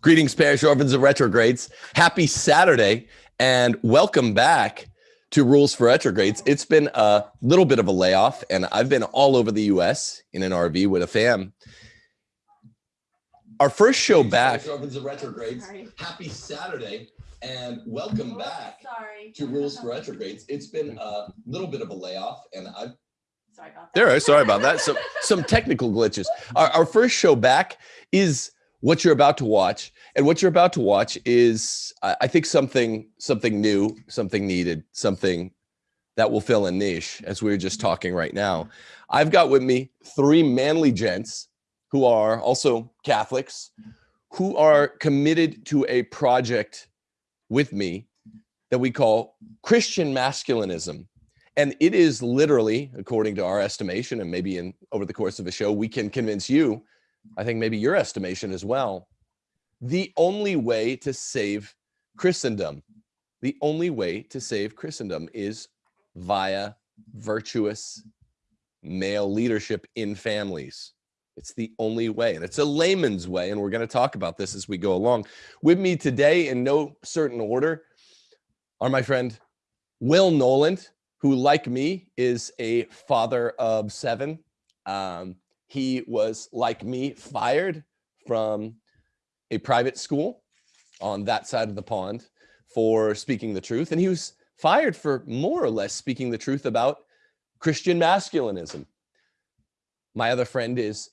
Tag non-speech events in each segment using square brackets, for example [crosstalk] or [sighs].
Greetings, parish orphans and retrogrades. Happy Saturday and welcome back to Rules for Retrogrades. It's been a little bit of a layoff and I've been all over the US in an RV with a fam. Our first show back. Orphans and retrogrades. Sorry. Happy Saturday and welcome oh, back Sorry. to Rules for Retrogrades. It's been a little bit of a layoff and I've Sorry about that. there. Sorry about that. Some some [laughs] technical glitches. Our, our first show back is what you're about to watch, and what you're about to watch is, I, I think, something something new, something needed, something that will fill a niche, as we were just mm-hmm. talking right now. I've got with me three manly gents who are also Catholics, who are committed to a project with me that we call Christian masculinism. And it is literally, according to our estimation, and maybe in over the course of a show, we can convince you, I think maybe your estimation as well, the only way to save Christendom, the only way to save Christendom is via virtuous male leadership in families. It's the only way, and it's a layman's way, and we're going to talk about this as we go along. With me today, in no certain order, are my friend Will Knowland, who, like me, is a father of seven. Um, he was, like me, fired from a private school on that side of the pond for speaking the truth. And he was fired for more or less speaking the truth about Christian masculinism. My other friend is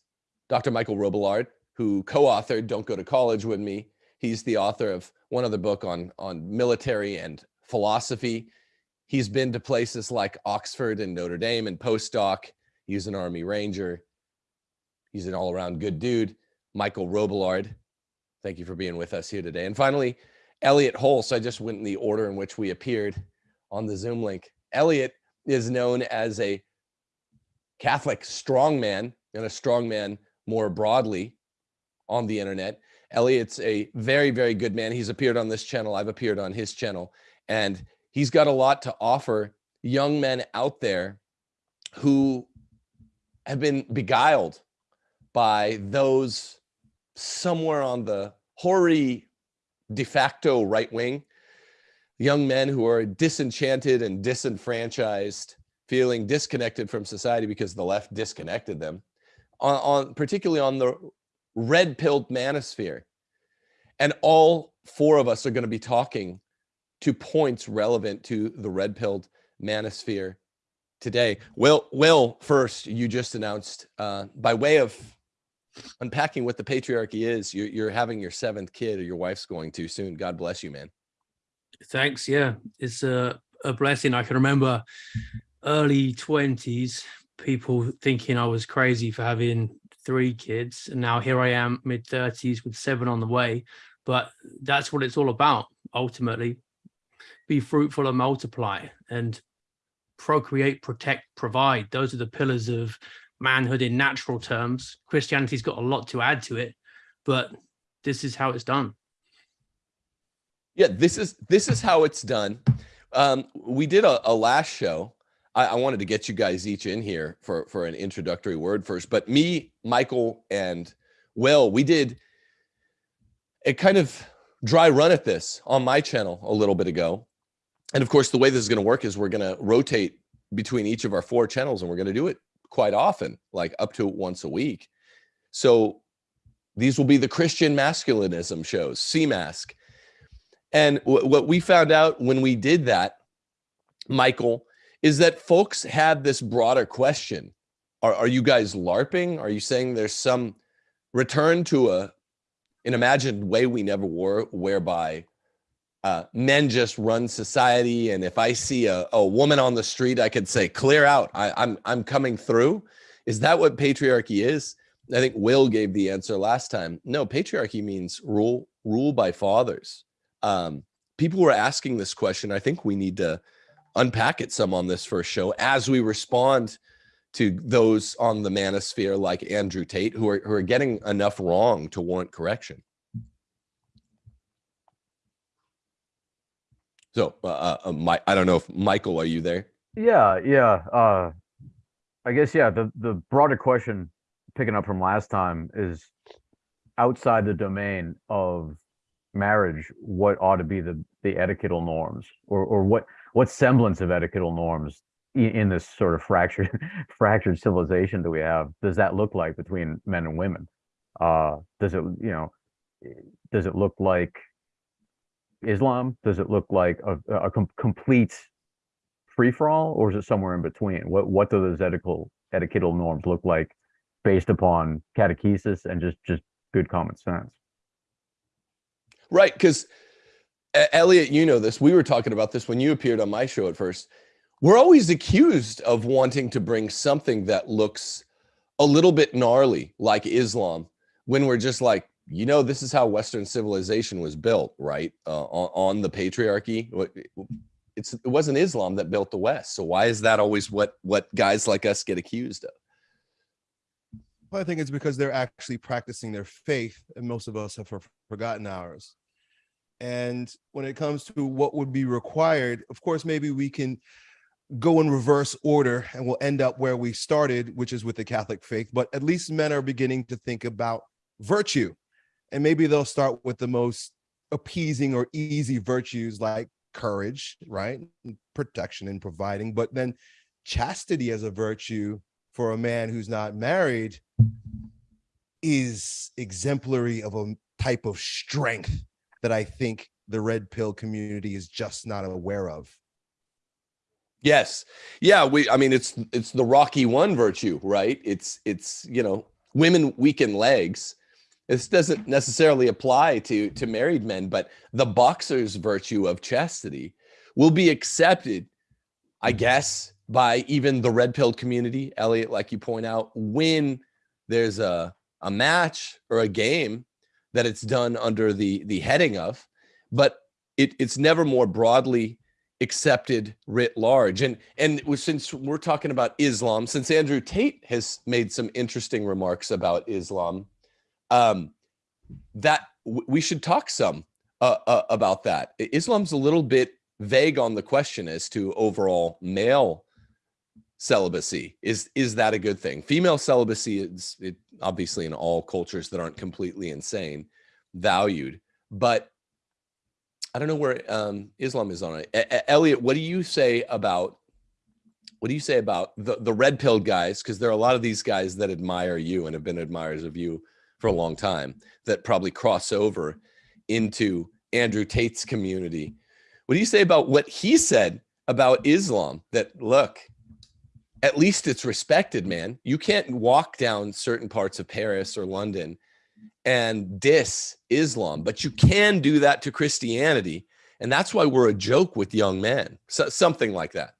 Dr. Michael Robillard, who co-authored Don't Go to College with me. He's the author of one other book on, on military and philosophy. He's been to places like Oxford and Notre Dame and postdoc. He's an Army Ranger. He's an all around good dude. Michael Robillard, thank you for being with us here today. And finally, Elliot Hulse. I just went in the order in which we appeared on the Zoom link. Elliot is known as a Catholic strongman and a strongman more broadly on the internet. Elliot's a very, very good man. He's appeared on this channel. I've appeared on his channel. And he's got a lot to offer young men out there who have been beguiled by those somewhere on the hoary de facto right wing, young men who are disenchanted and disenfranchised, feeling disconnected from society because the left disconnected them, on, on particularly on the red pilled manosphere. And all four of us are going to be talking to points relevant to the red pilled manosphere today. Will, Will, first, you just announced uh, by way of unpacking what the patriarchy is, you're, you're having your seventh kid or your wife's going to soon. God bless you, man. Thanks. Yeah, it's a, a blessing. I can remember early 20s, people thinking I was crazy for having three kids. And now here I am, mid 30s with seven on the way. But that's what it's all about, ultimately. Be fruitful and multiply and procreate, protect, provide. Those are the pillars of manhood in natural terms. Christianity's got a lot to add to it, but this is how it's done. Yeah, this is this is how it's done. Um, we did a, a last show. I, I, wanted to get you guys each in here for for an introductory word first, but me, Michael, and Will, we did a kind of dry run at this on my channel a little bit ago. And of course, the way this is going to work is we're going to rotate between each of our four channels and we're going to do it quite often, like up to once a week. So these will be the Christian masculinism shows, CMASC. And what we found out when we did that, Michael, is that folks had this broader question. Are, are you guys LARPing? Are you saying there's some return to a an imagined way we never were, whereby uh, men just run society. And if I see a, a woman on the street, I could say, clear out, I, I'm, I'm coming through. Is that what patriarchy is? I think Will gave the answer last time. No, patriarchy means rule, rule by fathers. Um, people were asking this question. I think we need to unpack it some on this first show as we respond to those on the manosphere like Andrew Tate who are, who are getting enough wrong to warrant correction. So, uh, uh, uh, my, I don't know if Michael, are you there? Yeah, yeah. Uh, I guess yeah. The the broader question, picking up from last time, is outside the domain of marriage, what ought to be the the etiquettal norms, or or what what semblance of etiquettal norms in, in this sort of fractured [laughs] fractured civilization do we have does that look like between men and women? Uh, does it you know does it look like Islam? Does it look like a, a com complete free for all, or is it somewhere in between? What what do those ethical etiquettal norms look like based upon catechesis and just just good common sense? Right, because Elliot, you know this. We were talking about this when you appeared on my show at first. We're always accused of wanting to bring something that looks a little bit gnarly, like Islam, when we're just like, you know, this is how Western civilization was built, right? Uh, on, on the patriarchy. It's, it wasn't Islam that built the West. So why is that always what what guys like us get accused of? Well, I think it's because they're actually practicing their faith, and most of us have forgotten ours. And when it comes to what would be required, of course, maybe we can go in reverse order and we'll end up where we started, which is with the Catholic faith. But at least men are beginning to think about virtue. And maybe they'll start with the most appeasing or easy virtues like courage, right? Protection and providing. But then chastity as a virtue for a man who's not married is exemplary of a type of strength that I think the red pill community is just not aware of. Yes. Yeah, we I mean it's it's the Rocky 1 virtue, right? It's it's, you know, women weaken legs. This doesn't necessarily apply to to married men, but the boxer's virtue of chastity will be accepted, I mm-hmm. guess, by even the red pill community, Elliot, like you point out, when there's a a match or a game that it's done under the the heading of, but it, it's never more broadly accepted writ large. And and since we're talking about Islam, since Andrew Tate has made some interesting remarks about Islam, um, that we should talk some uh, uh, about that. Islam's a little bit vague on the question as to overall male celibacy. Is is that a good thing? Female celibacy is it, obviously in all cultures that aren't completely insane valued, but I don't know where um, Islam is on it. Elliot, what do you say about what do you say about the the red pill guys? Because there are a lot of these guys that admire you and have been admirers of you for a long time that probably cross over into Andrew Tate's community. What do you say about what he said about Islam? That look, at least it's respected, man. You can't walk down certain parts of Paris or London and diss Islam, but you can do that to Christianity. And that's why we're a joke with young men, so, something like that.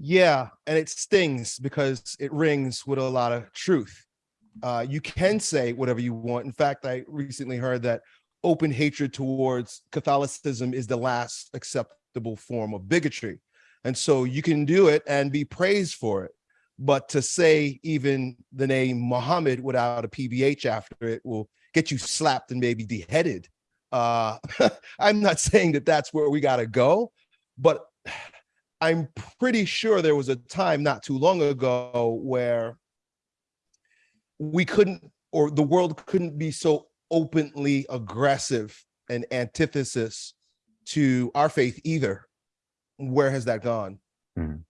Yeah, and it stings because it rings with a lot of truth. Uh, you can say whatever you want. In fact, I recently heard that open hatred towards Catholicism is the last acceptable form of bigotry. And so you can do it and be praised for it. But to say even the name Muhammad without a PBH after it will get you slapped and maybe beheaded. Uh, [laughs] I'm not saying that that's where we got to go, but [sighs] I'm pretty sure there was a time not too long ago where we couldn't, or the world couldn't be so openly aggressive and antithesis to our faith either. Where has that gone? Mm.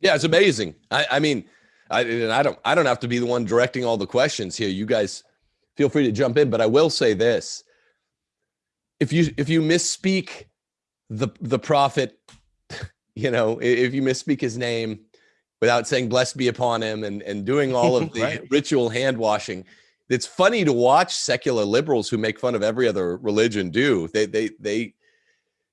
Yeah, it's amazing. I, I mean, I, I don't I don't have to be the one directing all the questions here. You guys feel free to jump in, but I will say this. If you if you misspeak the the prophet, [laughs] you know, if you misspeak his name without saying blessed be upon him and, and doing all of [laughs] the right. ritual hand washing, it's funny to watch secular liberals who make fun of every other religion do. They they they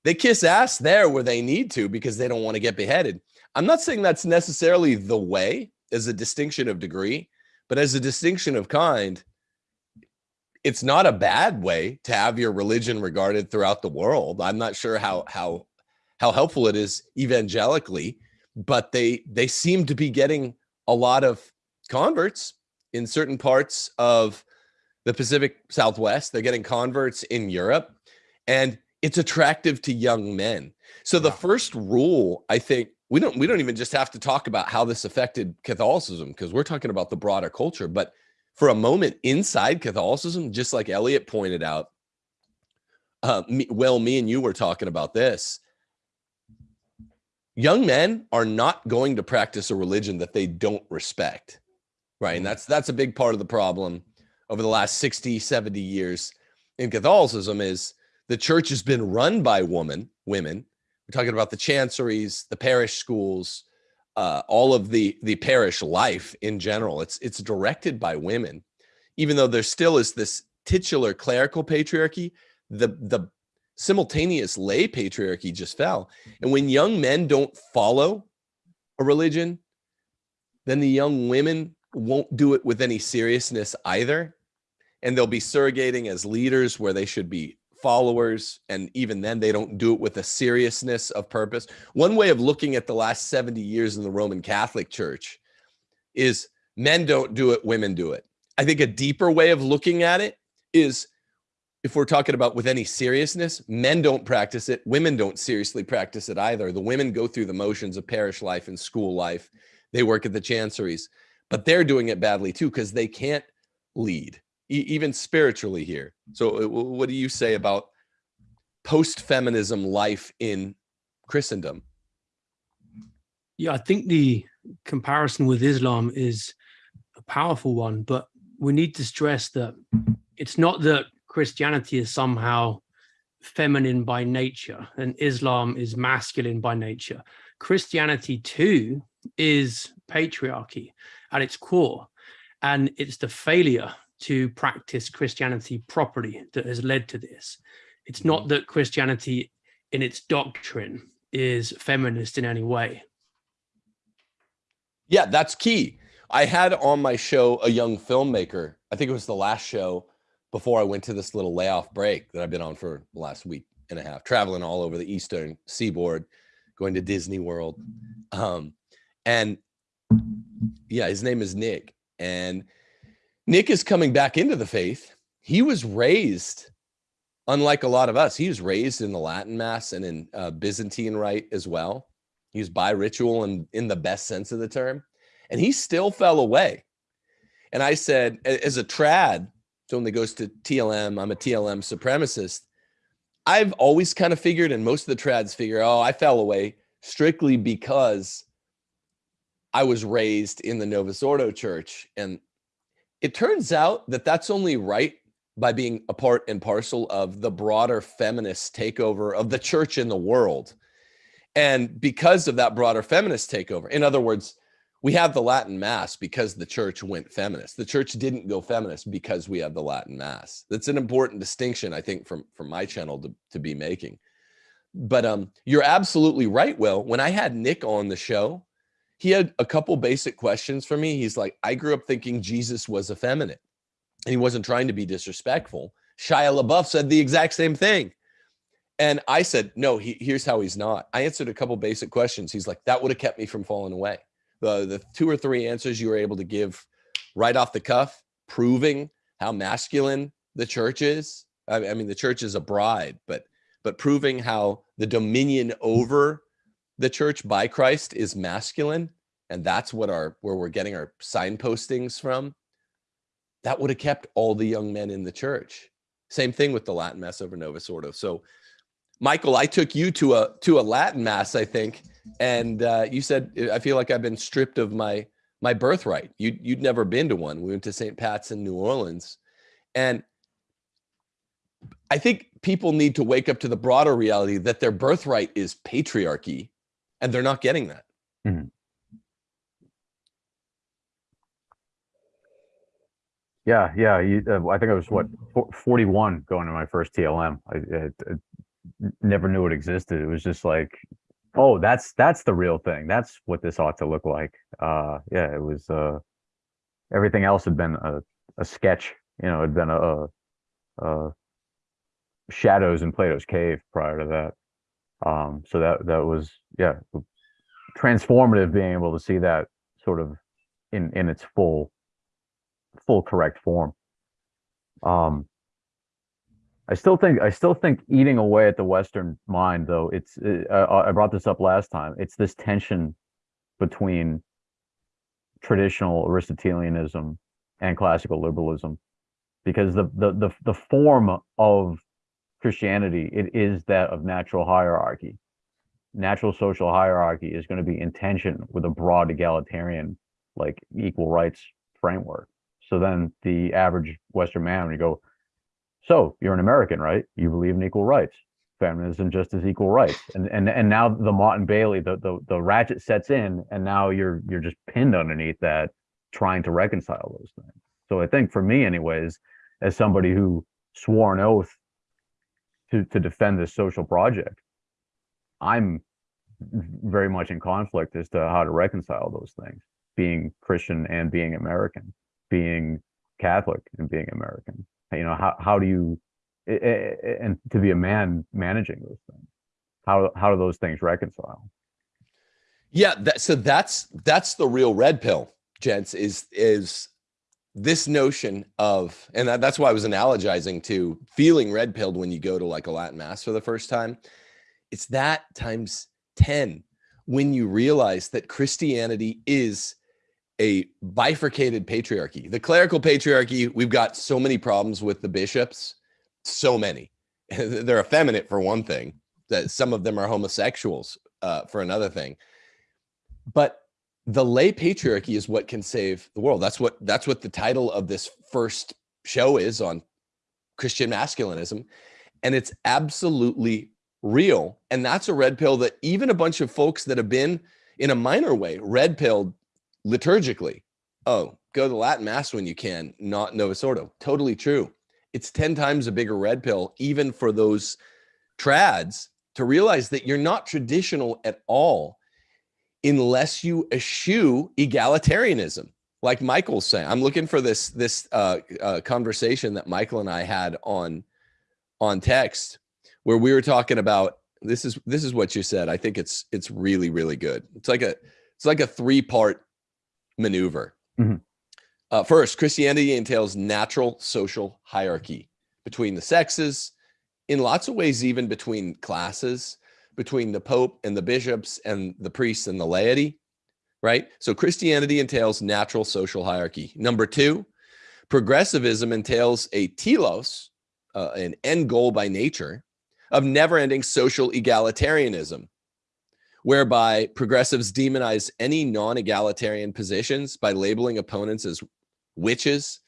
they kiss ass there where they need to because they don't want to get beheaded. I'm not saying that's necessarily the way as a distinction of degree, but as a distinction of kind, it's not a bad way to have your religion regarded throughout the world. I'm not sure how how how helpful it is evangelically, but they they seem to be getting a lot of converts in certain parts of the Pacific Southwest. They're getting converts in Europe, and it's attractive to young men. So the first rule, I think, we don't we don't even just have to talk about how this affected Catholicism because we're talking about the broader culture, but for a moment inside Catholicism, just like Elliot pointed out. Uh, me, well, me and you were talking about this. Young men are not going to practice a religion that they don't respect, right? And that's that's a big part of the problem over the last 60, 70 years in Catholicism is the church has been run by women, women. We're talking about the chanceries, the parish schools, uh, all of the the parish life in general. It's it's directed by women, even though there still is this titular clerical patriarchy. The the simultaneous lay patriarchy just fell, and when young men don't follow a religion, then the young women won't do it with any seriousness either, and they'll be surrogating as leaders where they should be followers. And even then they don't do it with a seriousness of purpose. One way of looking at the last 70 years in the roman catholic church is men don't do it women do it. I think a deeper way of looking at it is if we're talking about with any seriousness men don't practice it women don't seriously practice it either the women go through the motions of parish life and school life they work at the chanceries but they're doing it badly too because they can't lead e- even spiritually here. So, uh, what do you say about post feminism life in Christendom? Yeah, I think the comparison with Islam is a powerful one, but we need to stress that it's not that Christianity is somehow feminine by nature and Islam is masculine by nature. Christianity too is patriarchy at its core, and it's the failure to practice Christianity properly that has led to this. It's not mm. that Christianity in its doctrine is feminist in any way. Yeah, that's key. I had on my show a young filmmaker. I think it was the last show before I went to this little layoff break that I've been on for the last week and a half, traveling all over the eastern seaboard, going to Disney World. Um, and yeah, his name is Nick. And Nick is coming back into the faith. He was raised, unlike a lot of us, he was raised in the Latin Mass and in uh, Byzantine Rite as well. He was bi ritual and in the best sense of the term. And he still fell away. And I said, as a trad, someone that goes to TLM, I'm a TLM supremacist. I've always kind of figured, and most of the trads figure, oh, I fell away strictly because I was raised in the Novus Ordo church. And it turns out that that's only right by being a part and parcel of the broader feminist takeover of the church in the world. And because of that broader feminist takeover, in other words, we have the Latin Mass because the church went feminist. The church didn't go feminist because we have the Latin Mass. That's an important distinction, I think, from, from my channel to, to be making. But um, you're absolutely right, Will. When I had Nick on the show, he had a couple basic questions for me. He's like, I grew up thinking Jesus was effeminate and he wasn't trying to be disrespectful. Shia LaBeouf said the exact same thing. And I said, no, he, here's how he's not. I answered a couple basic questions. He's like, that would have kept me from falling away. The, the two or three answers you were able to give right off the cuff, proving how masculine the church is. I, mean, the church is a bride, but but proving how the dominion over the church by Christ is masculine, and that's what our where we're getting our signpostings from, that would have kept all the young men in the church. Same thing with the Latin Mass over Novus Ordo. So, Michael, I took you to a to a Latin Mass, I think, and uh, you said I feel like I've been stripped of my my birthright. You you'd never been to one. We went to St. Pat's in New Orleans, and I think people need to wake up to the broader reality that their birthright is patriarchy and they're not getting that. Mhm. Yeah, yeah. You, uh, I think I was what fo- 41 going to my first TLM. I never knew it existed. It was just like, oh, that's that's the real thing. That's what this ought to look like. Uh, yeah, it was. Uh, everything else had been a, a sketch. You know, had been a, a, shadows in Plato's cave prior to that. Um, so that that was yeah transformative being able to see that sort of in in its full full correct form um i still think i still think eating away at the western mind though it's uh, i brought this up last time it's this tension between traditional aristotelianism and classical liberalism because the the the, the form of Christianity it is that of natural hierarchy. Natural social hierarchy is going to be in tension with a broad egalitarian like equal rights framework. So then the average Western man, when you go, so you're an American, right? You believe in equal rights, feminism, just as equal rights, and and and now the and Bailey, the the the ratchet sets in, and now you're you're just pinned underneath that, trying to reconcile those things. So I think for me, anyways, as somebody who swore an oath to to defend this social project, I'm very much in conflict as to how to reconcile those things being Christian and being American, being Catholic and being American. You know, how how do you and to be a man managing those things? How how do those things reconcile? Yeah, that, so that's that's the real red pill, gents. Is is this notion of, and that, that's why I was analogizing to feeling red pilled when you go to like a Latin mass for the first time. It's that times ten when you realize that Christianity is a bifurcated patriarchy. The clerical patriarchy, we've got so many problems with the bishops, so many. [laughs] They're effeminate for one thing, that some of them are homosexuals uh, for another thing. But the lay patriarchy is what can save the world. That's what that's what the title of this first show is on Christian masculinism. And it's absolutely real. And that's a red pill that even a bunch of folks that have been in a minor way red pilled liturgically. Oh, go to the Latin Mass when you can, not Novus Ordo. Totally true. It's 10 times a bigger red pill, even for those trads, to realize that you're not traditional at all unless you eschew egalitarianism. Like Michael's saying, I'm looking for this this uh, uh, conversation that Michael and I had on on text, where we were talking about this is this is what you said. I think it's it's really really good. It's like a it's like a three part maneuver. Mm-hmm. Uh, first, Christianity entails natural social hierarchy between the sexes, in lots of ways, even between classes, between the Pope and the bishops and the priests and the laity, right? So Christianity entails natural social hierarchy. Number two, progressivism entails a telos, uh, an end goal by nature, of never ending social egalitarianism whereby progressives demonize any non-egalitarian positions by labeling opponents as witches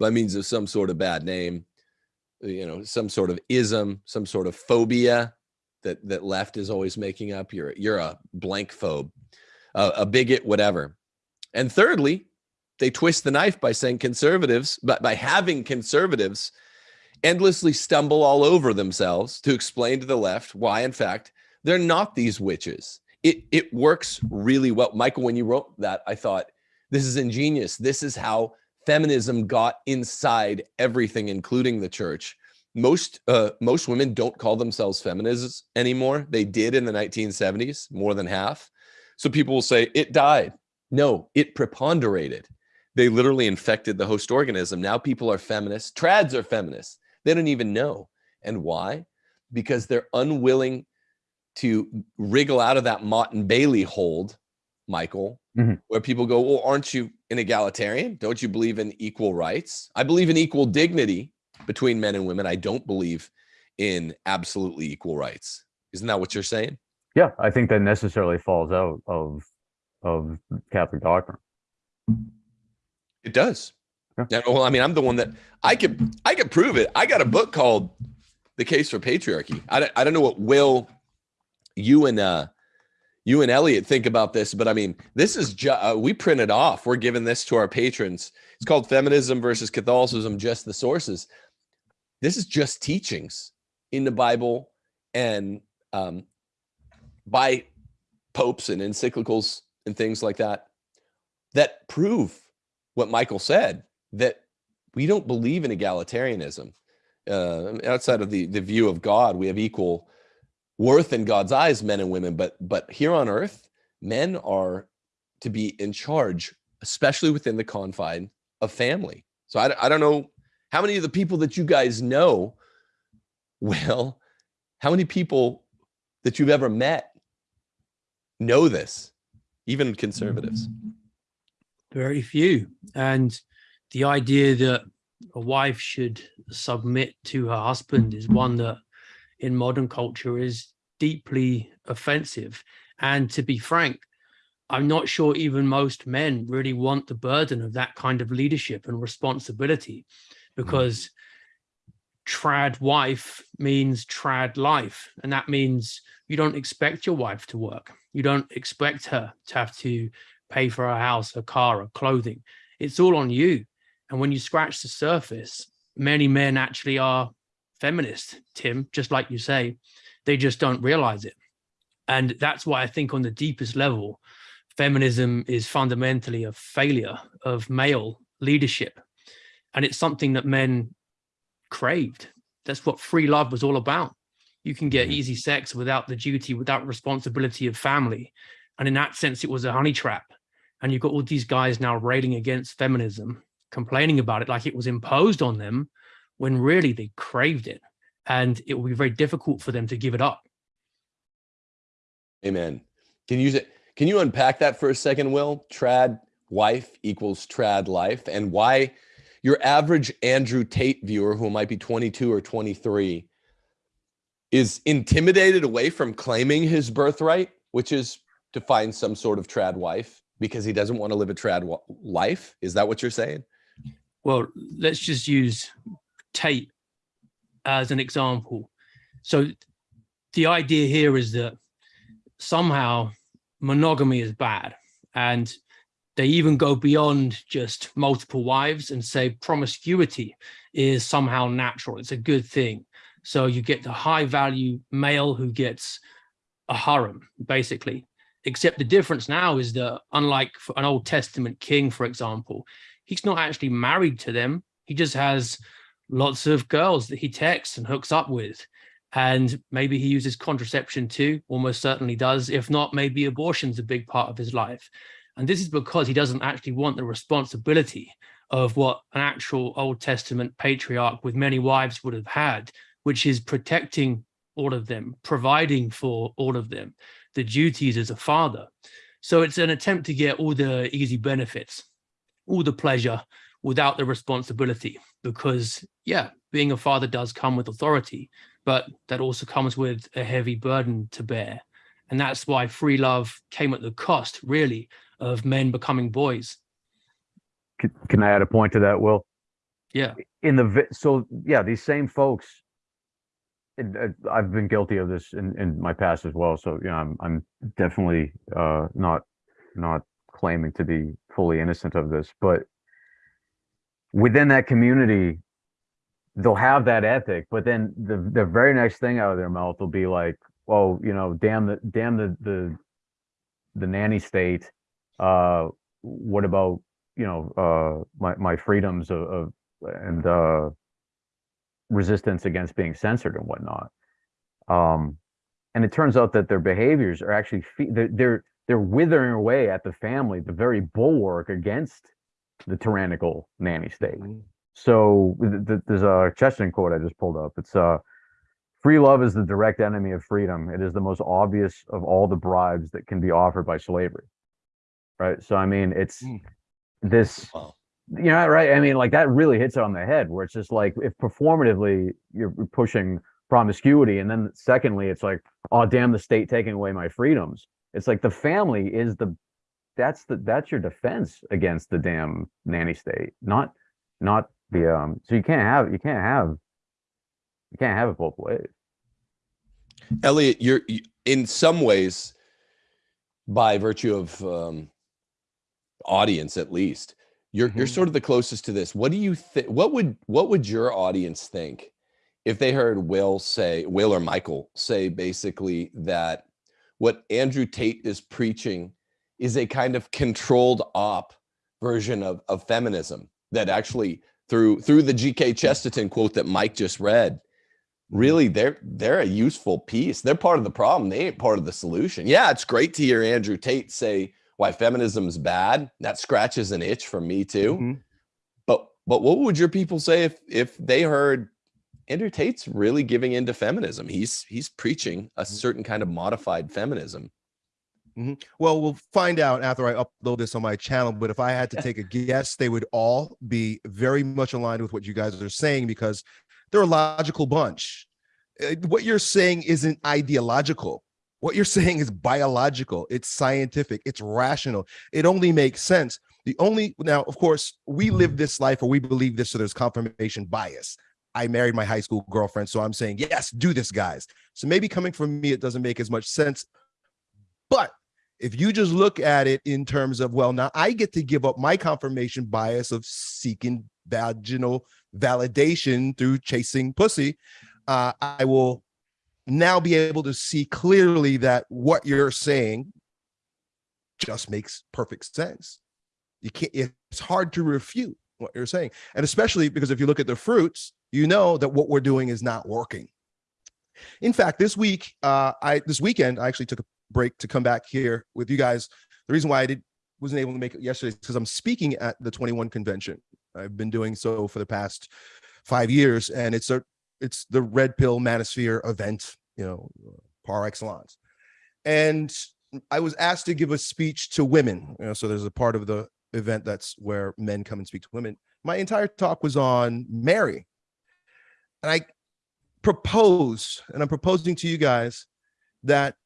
by means of some sort of bad name, you know, some sort of ism, some sort of phobia that that left is always making up. You're you're a blank phobe, uh, a bigot, whatever. And thirdly, they twist the knife by saying conservatives, but by having conservatives endlessly stumble all over themselves to explain to the left why, in fact, they're not these witches. It, it works really well. Michael, when you wrote that, I thought, this is ingenious. This is how feminism got inside everything, including the church. Most uh, most women don't call themselves feminists anymore. They did in the 1970s, more than half. So people will say it died. No, it preponderated. They literally infected the host organism. Now people are feminists. Trads are feminists. They don't even know. And why? Because they're unwilling to wriggle out of that Motte and Bailey hold, Michael, mm-hmm. where people go, well, aren't you an egalitarian? Don't you believe in equal rights? I believe in equal dignity between men and women. I don't believe in absolutely equal rights. Isn't that what you're saying? Yeah, I think that necessarily falls out of of Catholic doctrine. It does. Yeah. well, I mean, I'm the one that I could I could prove it. I got a book called "The Case for Patriarchy." I don't, I don't know what Will you and uh you and Elliot think about this, but I mean, this is just uh, we print it off. We're giving this to our patrons. It's called Feminism versus Catholicism, just the sources. This is just teachings in the Bible and um, by popes and encyclicals and things like that that prove what Michael said that we don't believe in egalitarianism. Uh, outside of the the view of God, we have equal worth in God's eyes, men and women, but but here on earth, men are to be in charge, especially within the confine of family. So I, I don't know how many of the people that you guys know, [laughs] well, how many people that you've ever met know this, even conservatives? Very few. And the idea that a wife should submit to her husband is one that in modern culture is deeply offensive. And to be frank, I'm not sure even most men really want the burden of that kind of leadership and responsibility because mm. trad wife means trad life. And that means you don't expect your wife to work. You don't expect her to have to pay for her house, her car, her clothing. It's all on you. And when you scratch the surface, many men actually are feminist, Tim, just like you say, they just don't realize it. And that's why I think on the deepest level, feminism is fundamentally a failure of male leadership. And it's something that men craved. That's what free love was all about. You can get Mhm. easy sex without the duty, without responsibility of family. And in that sense, it was a honey trap. And you've got all these guys now railing against feminism, complaining about it like it was imposed on them when really they craved it. And it will be very difficult for them to give it up. Amen. Can you can you unpack that for a second, Will? Trad wife equals trad life, and why your average Andrew Tate viewer, who might be 22 or 23, is intimidated away from claiming his birthright, which is to find some sort of trad wife because he doesn't want to live a trad life. Is that what you're saying? Well, let's just use Tate as an example. So the idea here is that somehow monogamy is bad and they even go beyond just multiple wives and say promiscuity is somehow natural. It's a good thing. So you get the high value male who gets a harem, basically. Except the difference now is that unlike an Old Testament king, for example, he's not actually married to them. He just has lots of girls that he texts and hooks up with. And maybe he uses contraception too, almost certainly does. If not, maybe abortion's a big part of his life. And this is because he doesn't actually want the responsibility of what an actual Old Testament patriarch with many wives would have had, which is protecting all of them, providing for all of them, the duties as a father. So it's an attempt to get all the easy benefits, all the pleasure without the responsibility, because yeah, being a father does come with authority, but that also comes with a heavy burden to bear. And that's why free love came at the cost, really, of men becoming boys. Can, can I add a point to that, Will? Yeah. In the so yeah, these same folks. and, I've been guilty of this in, in my past as well. So yeah, I'm I'm definitely uh, not not claiming to be fully innocent of this, but within that community, they'll have that ethic, but then the the very next thing out of their mouth will be like, "Oh, you know, damn the damn the the the nanny state." Uh, what about you know uh my my freedoms of, of and uh resistance against being censored and whatnot um and it turns out that their behaviors are actually they're, they're they're withering away at the family the very bulwark against the tyrannical nanny state so th- th- there's a Chesterton quote I just pulled up. It's uh, free love is the direct enemy of freedom. It is the most obvious of all the bribes that can be offered by slavery. Right. So I mean, it's Mm. this. Wow. You know, right? I mean, like that really hits it on the head. Where it's just like if performatively you're pushing promiscuity, and then secondly, it's like, oh damn, the state taking away my freedoms. It's like the family is the that's the that's your defense against the damn nanny state, not not the um so you can't have you can't have you can't have it both ways Elliot, you're you, in some ways, by virtue of um, audience at least, you're you're Mhm. sort of the closest to this. What do you think? What would what would your audience think if they heard Will say, Will or Michael say basically that what Andrew Tate is preaching is a kind of controlled op version of of feminism that actually through through the G.K. Chesterton quote that Mike just read really they're they're a useful piece. They're part of the problem. They ain't part of the solution. Yeah it's great to hear andrew tate say why feminism's bad. That scratches an itch for me too. Mhm. but but what would your people say if if they heard andrew tate's really giving into feminism? He's he's preaching a certain kind of modified feminism Mhm. Well, we'll find out after I upload this on my channel. But if I had to [laughs] take a guess, they would all be very much aligned with what you guys are saying because they're a logical bunch. Uh, What you're saying isn't ideological. What you're [laughs] saying is biological. It's scientific. It's rational. It only makes sense. The only now, of course, we live this life or we believe this, so there's confirmation bias. I married my high school girlfriend, so I'm saying yes, do this, guys. So maybe coming from me, it doesn't make as much sense. But if you just look at it in terms of, well, now I get to give up my confirmation bias of seeking vaginal validation through chasing pussy, uh, I will now be able to see clearly that what you're saying just makes perfect sense. You can't, it's hard to refute what you're saying. And especially because if you look at the fruits, you know that what we're doing is not working. In fact, this week, uh, I this weekend, I actually took a break to come back here with you guys. The reason why I did wasn't able to make it yesterday is because I'm speaking at the 21 convention. I've been doing so for the past five years, and it's a it's the Red Pill Manosphere event, you know, par excellence. And I was asked to give a speech to women. You know, so there's a part of the event that's where men come and speak to women. My entire talk was on Mary, and I propose, and I'm proposing to you guys that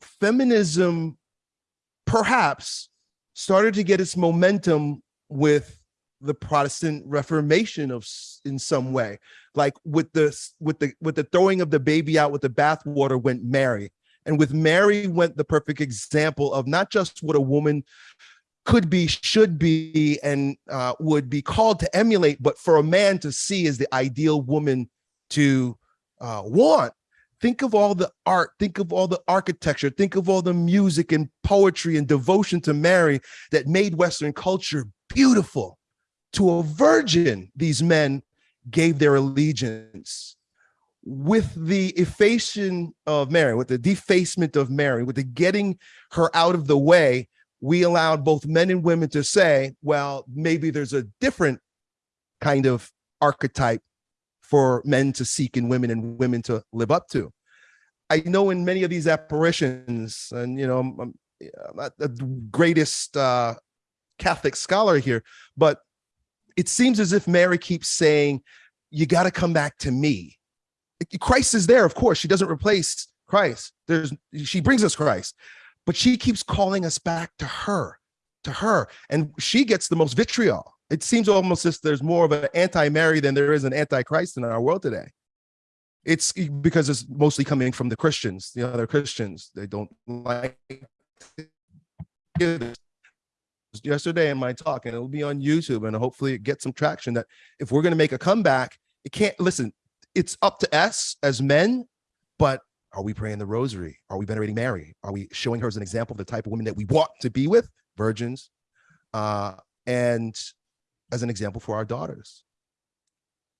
feminism perhaps started to get its momentum with the Protestant Reformation of in some way, like with the with the with the throwing of the baby out with the bathwater went Mary, and with Mary went the perfect example of not just what a woman could be, should be, and uh, would be called to emulate, but for a man to see as the ideal woman to uh, want. Think of all the art, think of all the architecture, think of all the music and poetry and devotion to Mary that made Western culture beautiful. To a virgin, these men gave their allegiance. With the effacing of Mary, with the defacement of Mary, with the getting her out of the way, we allowed both men and women to say, well, maybe there's a different kind of archetype for men to seek and women and women to live up to. I know in many of these apparitions, and you know, I'm, I'm I'm not the greatest uh, Catholic scholar here, but it seems as if Mary keeps saying, "You got to come back to me." Christ is there, of course. She doesn't replace Christ. There's she brings us Christ, but she keeps calling us back to her, to her, and she gets the most vitriol. It seems almost as there's more of an anti-Mary than there is an anti-Christ in our world today. It's because it's mostly coming from the Christians, the other Christians. They don't like this. yesterday in my talk, and it'll be on YouTube, and hopefully it gets some traction. That if we're going to make a comeback, it can't listen. It's up to us as men, but are we praying the rosary? Are we venerating Mary? Are we showing her as an example of the type of woman that we want to be with, virgins, uh, and as an example for our daughters?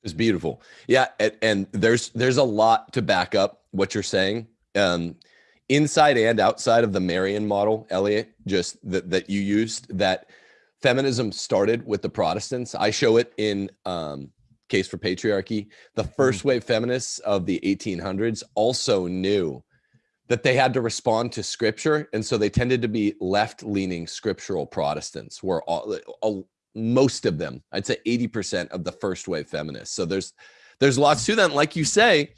It's beautiful. Yeah, and, and there's there's a lot to back up what you're saying. Um, inside and outside of the Marian model, Elliot, just that that you used, that feminism started with the Protestants. I show it in um, Case for Patriarchy. The first wave feminists of the 1800s also knew that they had to respond to scripture, and so they tended to be left-leaning scriptural Protestants, were all, all most of them i'd say 80% of the first wave feminists. So there's there's lots to that. And like you say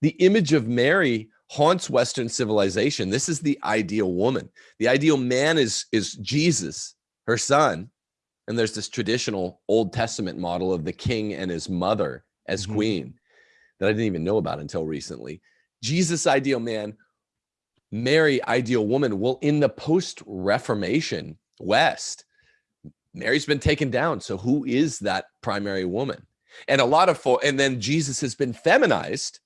the image of mary haunts western civilization. This is the ideal woman. The ideal man is is jesus her son. And there's this traditional old testament model of the king and his mother as Mhm. queen that i didn't even know about until recently. Jesus ideal man. Mary ideal woman. Well in the post reformation west Mary's been taken down. So who is that primary woman? And a lot of and then Jesus has been feminized.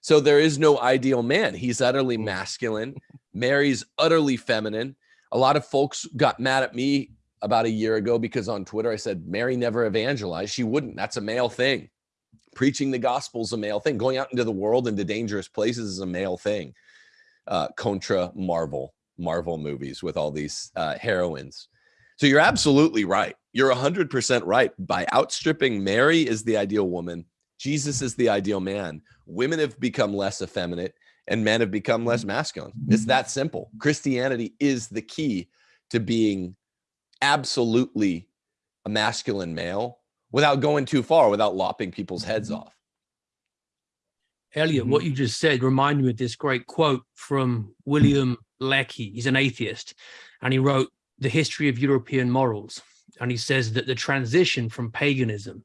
So there is no ideal man. He's utterly Mm. masculine. Mary's utterly feminine. A lot of folks got mad at me about a year ago because on Twitter I said Mary never evangelized. She wouldn't. That's a male thing. Preaching the gospel is a male thing. Going out into the world into dangerous places is a male thing. Uh, contra Marvel, Marvel movies with all these uh, heroines. So you're absolutely right. You're 100% right. By outstripping Mary is the ideal woman, Jesus is the ideal man. Women have become less effeminate and men have become less masculine. It's that simple. Christianity is the key to being absolutely a masculine male without going too far, without lopping people's heads mm-hmm. off. Elliot, what mm-hmm. you just said reminded me of this great quote from William Lecky. He's an atheist, and he wrote The History of European Morals. And he says that the transition from paganism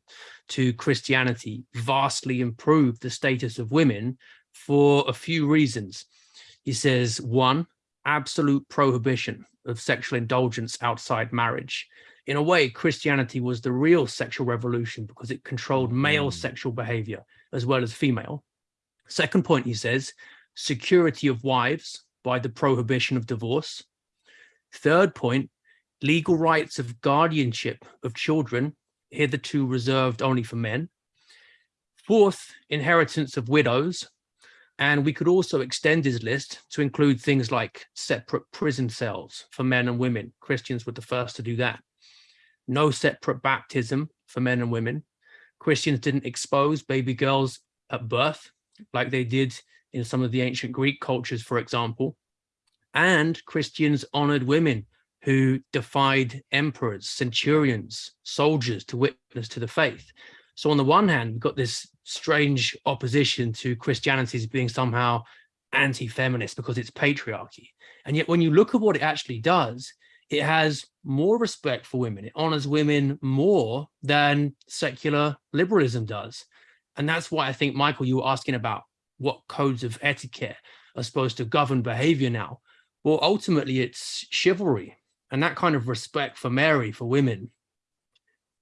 to Christianity vastly improved the status of women for a few reasons. He says, one, absolute prohibition of sexual indulgence outside marriage. In a way, Christianity was the real sexual revolution because it controlled male Mm. sexual behavior as well as female. Second point, he says, security of wives by the prohibition of divorce. Third point, legal rights of guardianship of children, hitherto reserved only for men. Fourth, inheritance of widows. And we could also extend his list to include things like separate prison cells for men and women. Christians were the first to do that. No separate baptism for men and women. Christians didn't expose baby girls at birth like they did in some of the ancient Greek cultures, for example. And Christians honored women who defied emperors, centurions, soldiers to witness to the faith. So on the one hand, we've got this strange opposition to Christianity as being somehow anti-feminist because it's patriarchy. And yet when you look at what it actually does, it has more respect for women. It honors women more than secular liberalism does. And that's why I think, Michael, you were asking about what codes of etiquette are supposed to govern behavior now. Well, ultimately, it's chivalry and that kind of respect for Mary, for women.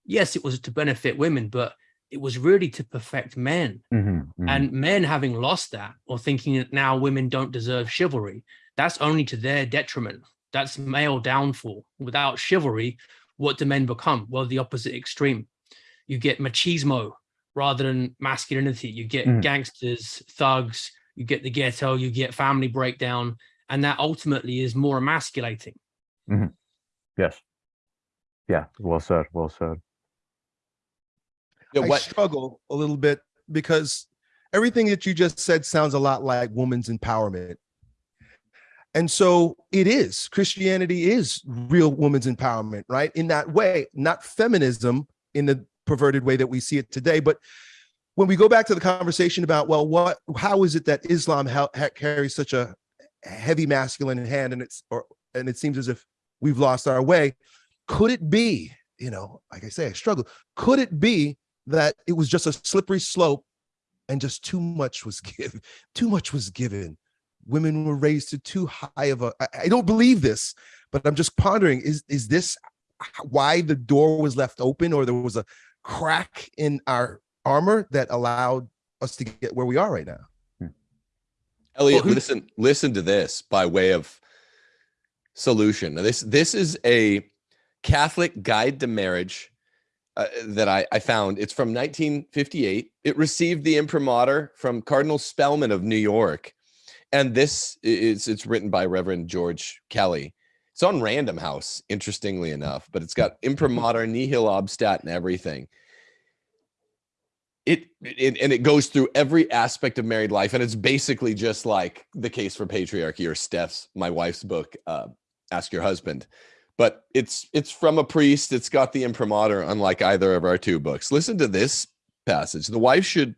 Yes, it was to benefit women, but it was really to perfect men. Mhm, mhm. And men having lost that or thinking that now women don't deserve chivalry, that's only to their detriment. That's male downfall. Without chivalry, what do men become? Well, the opposite extreme. You get machismo rather than masculinity. You get Mhm. gangsters, thugs, you get the ghetto, you get family breakdown, and that ultimately is more emasculating. Mm-hmm. yes. Yeah. Well said. Well said. Yeah, I struggle a little bit because everything that you just said sounds a lot like woman's empowerment. And so it is. Christianity is real woman's empowerment, right? In that way, not feminism in the perverted way that we see it today. But when we go back to the conversation about, well, what, how is it that Islam ha- ha- carries such a heavy masculine in hand, and it's or and it seems as if we've lost our way? Could it be, you know, like I say, I struggle. Could it be that it was just a slippery slope and just too much was [laughs] given too much was given women were raised to too high of a I, I don't believe this but i'm just pondering is is this why the door was left open or there was a crack in our armor that allowed us to get where we are right now Elliot, who- listen, listen to this by way of solution. Now, this this is a Catholic guide to marriage uh, that I, I found. It's from 1958. It received the imprimatur from Cardinal Spellman of New York, and this is it's written by Reverend George Kelly. It's on Random House, interestingly enough, but it's got imprimatur, nihil obstat, and everything it, it and it goes through every aspect of married life and it's basically just like the case for patriarchy or steph's my wife's book uh, ask your husband. But it's it's from a priest it's got the imprimatur unlike either of our two books. Listen to this passage. The wife should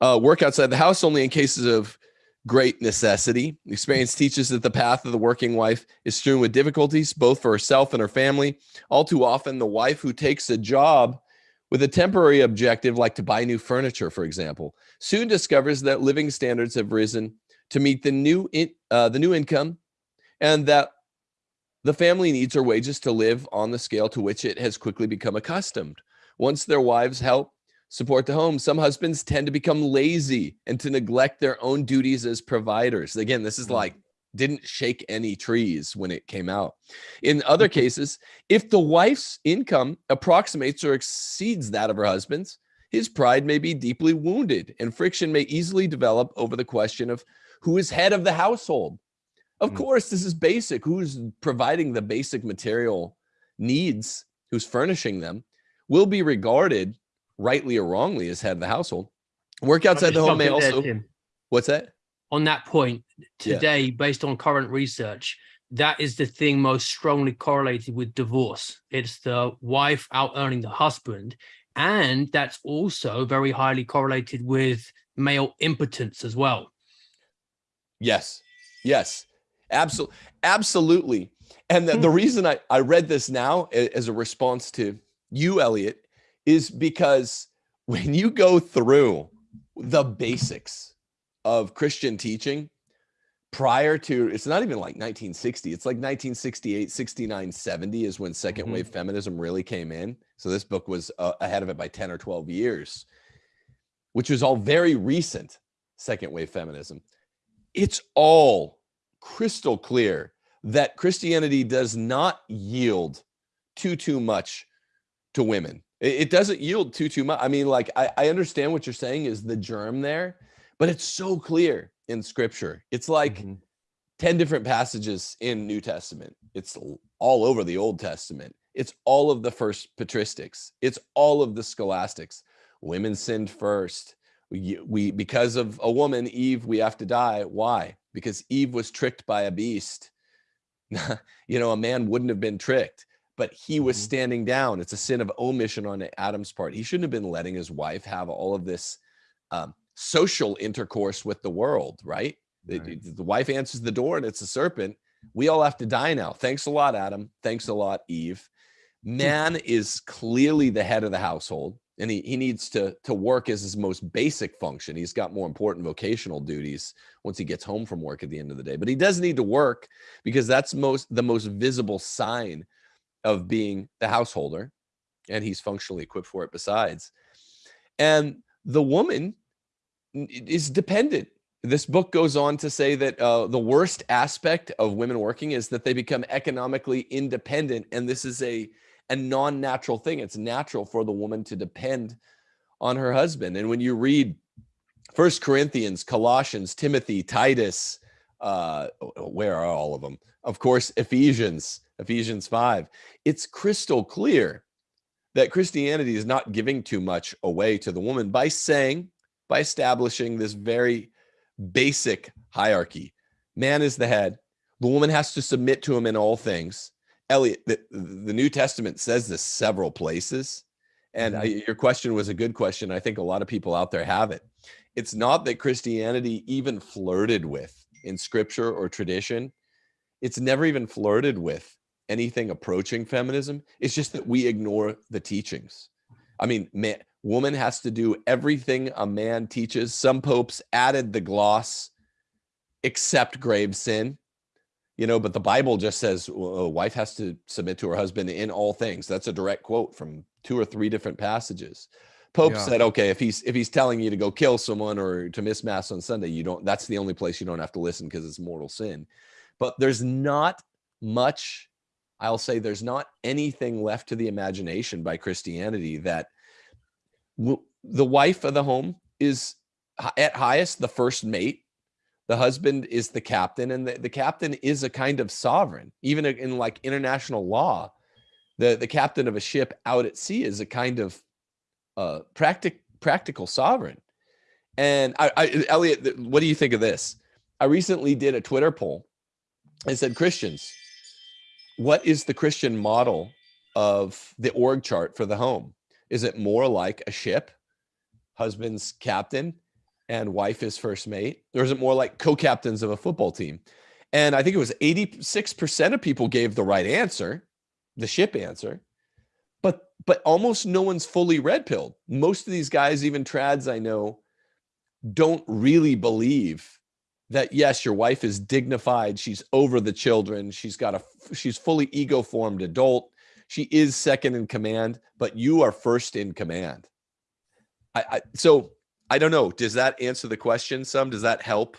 uh, work outside the house only in cases of great necessity. Experience teaches that the path of the working wife is strewn with difficulties both for herself and her family. All too often the wife who takes a job with a temporary objective like to buy new furniture, for example, soon discovers that living standards have risen to meet the new in, uh, the new income, and that the family needs her wages to live on the scale to which it has quickly become accustomed. Once their wives help support the home, some husbands tend to become lazy and to neglect their own duties as providers. Again, this is like didn't shake any trees when it came out. In other cases, if the wife's income approximates or exceeds that of her husband's, his pride may be deeply wounded and friction may easily develop over the question of who is head of the household. Of Mm. course, this is basic. Who's providing the basic material needs, who's furnishing them, will be regarded rightly or wrongly as head of the household. Work outside the home may just jump in there, also. What's that? On that point Yeah. today, based on current research, that is the thing most strongly correlated with divorce. It's the wife out earning the husband. And that's also very highly correlated with male impotence as well. Yes. Yes. Absolutely. Absolutely. And the, the Hmm. reason I, I read this now as a response to you, Elliot, is because when you go through the basics of Christian teaching prior to, it's not even like 1960, it's like 1968, 69, 70 is when 2nd Mhm. wave feminism really came in. So this book was uh, ahead of it by 10 or 12 years, which was all very recent second wave feminism it's all crystal clear that Christianity does not yield too too much to women. It, it doesn't yield too too much. I mean, like I, I understand what you're saying is the germ there, but it's so clear in Scripture. It's like Mhm. 10 different passages in New Testament. It's all over the Old Testament. It's all of the first patristics. It's all of the scholastics. Women sinned first. We, we because of a woman, Eve, we have to die. Why? Because Eve was tricked by a beast. [laughs] you know, a man wouldn't have been tricked, but he was Mhm. standing down. It's a sin of omission on Adam's part. He shouldn't have been letting his wife have all of this um, social intercourse with the world, right? The- Right. The, the wife answers the door and it's a serpent. We all have to die now. Thanks a lot, Adam. Thanks a lot, Eve. Hmm. Man is clearly the head of the household and he, he needs to, to work as his most basic function. He's got more important vocational duties once he gets home from work at the end of the day. But he does need to work because that's most the most visible sign of being the householder. And he's functionally equipped for it besides. And the woman is dependent. This book goes on to say that uh, the worst aspect of women working is that they become economically independent, and this is a a non-natural thing. It's natural for the woman to depend on her husband. And when you read First Corinthians, Colossians, Timothy, Titus, uh, where are all of them? Of course, Ephesians, Ephesians five. It's crystal clear that Christianity is not giving too much away to the woman by saying, by establishing this very basic hierarchy. Man is the head. The woman has to submit to him in all things. Elliot, the, the New Testament says this several places. And mm-hmm. I, your question was a good question. I think a lot of people out there have it. It's not that Christianity even flirted with in scripture or tradition. It's never even flirted with anything approaching feminism. It's just that we ignore the teachings. I mean, man, woman has to do everything a man teaches. Some popes added the gloss, except grave sin, you know, but the Bible just says well, a wife has to submit to her husband in all things. That's a direct quote from two or three different passages. Pope Yeah. said, okay, if he's if he's telling you to go kill someone or to miss mass on Sunday, you don't. That's the only place you don't have to listen because it's mortal sin. But there's not much. I'll say there's not anything left to the imagination by Christianity that the wife of the home is at highest the first mate. The husband is the captain and the, the captain is a kind of sovereign. Even in like international law the the captain of a ship out at sea is a kind of uh practic practical sovereign. And I, I elliot what do you think of this? I recently did a twitter poll and said christians what is the christian model of the org chart for the home is it more like a ship husband's captain and wife is first mate? Or is it more like co-captains of a football team? And i think it was 86% of people gave the right answer the ship answer but but almost no one's fully red pilled. Most of these guys even trads i know don't really believe that yes your wife is dignified she's over the children she's got a she's fully ego formed adult she is second in command but you are first in command I, I so I don't know. Does that answer the question some? Does that help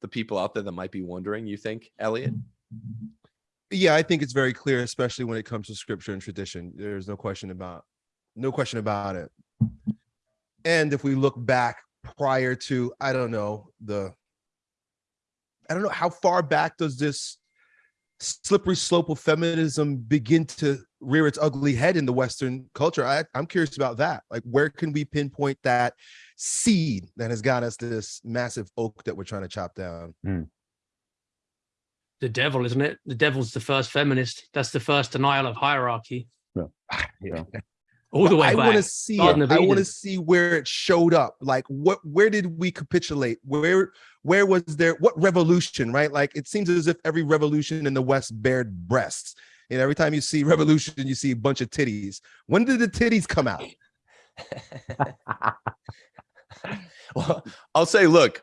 the people out there that might be wondering, you think, Elliot? Yeah, I think it's very clear, especially when it comes to scripture and tradition. There's no question about no question about it. And if we look back prior to, I don't know, the I don't know how far back does this slippery slope of feminism begin to rear its ugly head in the Western culture? I, I'm curious about that. Like, where can we pinpoint that seed that has got us this massive oak that we're trying to chop down? Hmm. The devil, isn't it? The devil's the first feminist. That's the first denial of hierarchy. [laughs] Yeah. All the way I back. want to see. Garden it. I want to see where it showed up. Like, what? Where did we capitulate? Where? Where was there? What revolution? Right? Like, it seems as if every revolution in the West bared breasts. And every time you see [laughs] revolution, you see a bunch of titties. When did the titties come out? [laughs] well, I'll say, look,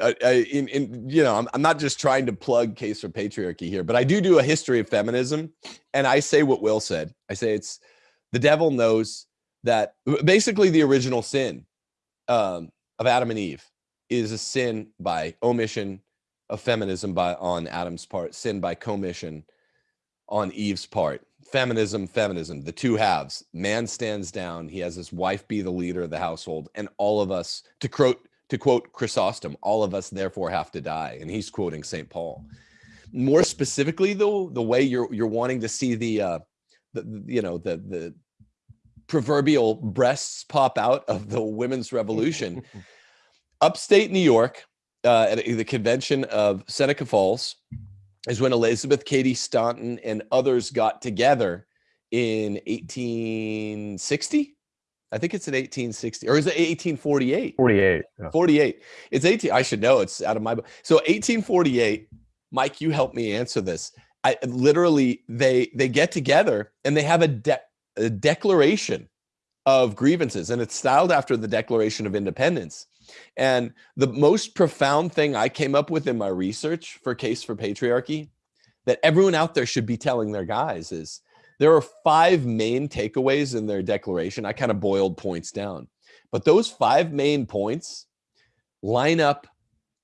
uh, uh, in, in you know, I'm, I'm not just trying to plug case for patriarchy here, but I do do a history of feminism, and I say what Will said. I say it's the devil knows that basically the original sin um, of Adam and Eve is a sin by omission of feminism by on Adam's part, sin by commission on Eve's part. Feminism, feminism, the two halves. Man stands down. He has his wife be the leader of the household, and all of us, to quote to quote Chrysostom, all of us therefore have to die. And he's quoting St. Paul. More specifically, though, the way you're you're wanting to see the uh the, you know the the proverbial breasts pop out of the women's revolution [laughs] upstate New York, uh, at the convention of Seneca Falls, is when Elizabeth Cady Stanton and others got together in 1860. I think it's in 1860, or is it 1848? 48. yeah. 48. It's 18. I should know. It's out of my book. So 1848. Mike, you help me answer this. I literally they they get together and they have a, de- a declaration of grievances, and it's styled after the Declaration of Independence. And the most profound thing I came up with in my research for Case for Patriarchy that everyone out there should be telling their guys is there are five main takeaways in their declaration. I kind of boiled points down, but those five main points line up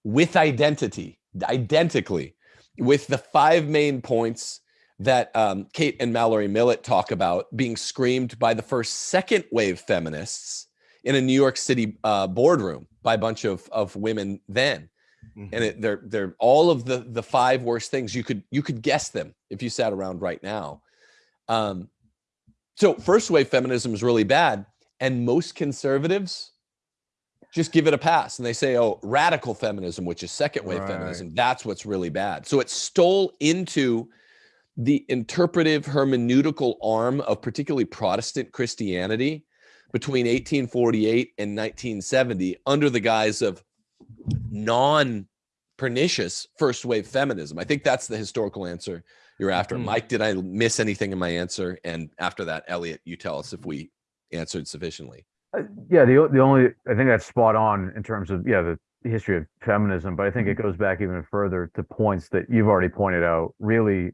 with identity, identically, with the five main points that um, Kate and Mallory Millett talk about being screamed by the first second wave feminists in a New York City uh, boardroom by a bunch of, of women then. And it, they're they're all of the the five worst things you could you could guess them if you sat around right now. Um, so first wave feminism is really bad, and most conservatives just give it a pass and they say, "Oh, radical feminism, which is second wave Right. feminism, that's what's really bad." So it stole into the interpretive hermeneutical arm of particularly Protestant Christianity between 1848 and 1970 under the guise of non pernicious first wave feminism. I think that's the historical answer you're after. Mhm. Mike, did I miss anything in my answer? And after that, Elliot, you tell us if we answered sufficiently. Uh, yeah, the the only I think that's spot on in terms of yeah the history of feminism, but I think it goes back even further to points that you've already pointed out. Really,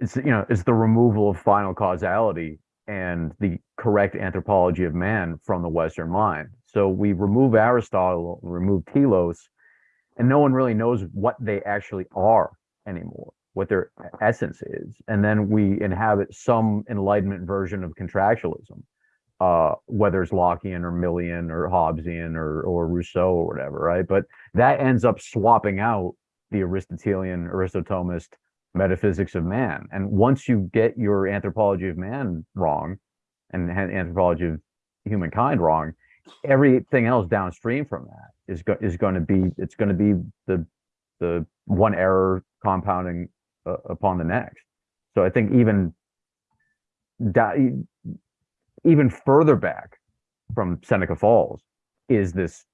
it's you know it's the removal of final causality and the correct anthropology of man from the Western mind. So we remove Aristotle, remove telos, and no one really knows what they actually are anymore, what their essence is, and then we inhabit some Enlightenment version of contractualism uh, whether it's Lockean or Millian or Hobbesian or or Rousseau or whatever, right? But that ends up swapping out the Aristotelian, Aristotomist metaphysics of man. And once you get your anthropology of man wrong, and anthropology of humankind wrong, everything else downstream from that is go- is going to be it's going to be the the one error compounding uh, upon the next. So I think even even further back from Seneca Falls is this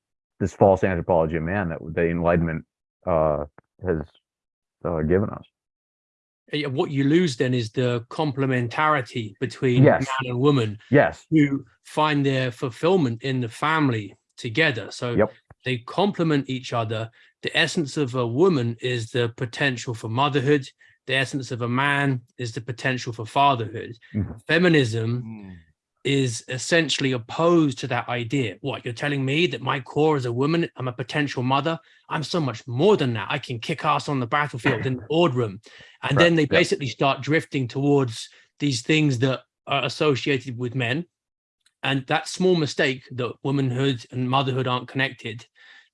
this false anthropology of man that the Enlightenment uh, has uh, given us. Uh, What you lose then is the complementarity between Yes. man and woman Yes. who find their fulfillment in the family together. So Yep. they complement each other. The essence of a woman is the potential for motherhood. The essence of a man is the potential for fatherhood. Mhm. Feminism Mm. Is essentially opposed to that idea. What you're telling me that my core is a woman, I'm a potential mother. I'm so much more than that. I can kick ass on the battlefield in the [laughs] boardroom. And then they yeah. basically start drifting towards these things that are associated with men. And that small mistake that womanhood and motherhood aren't connected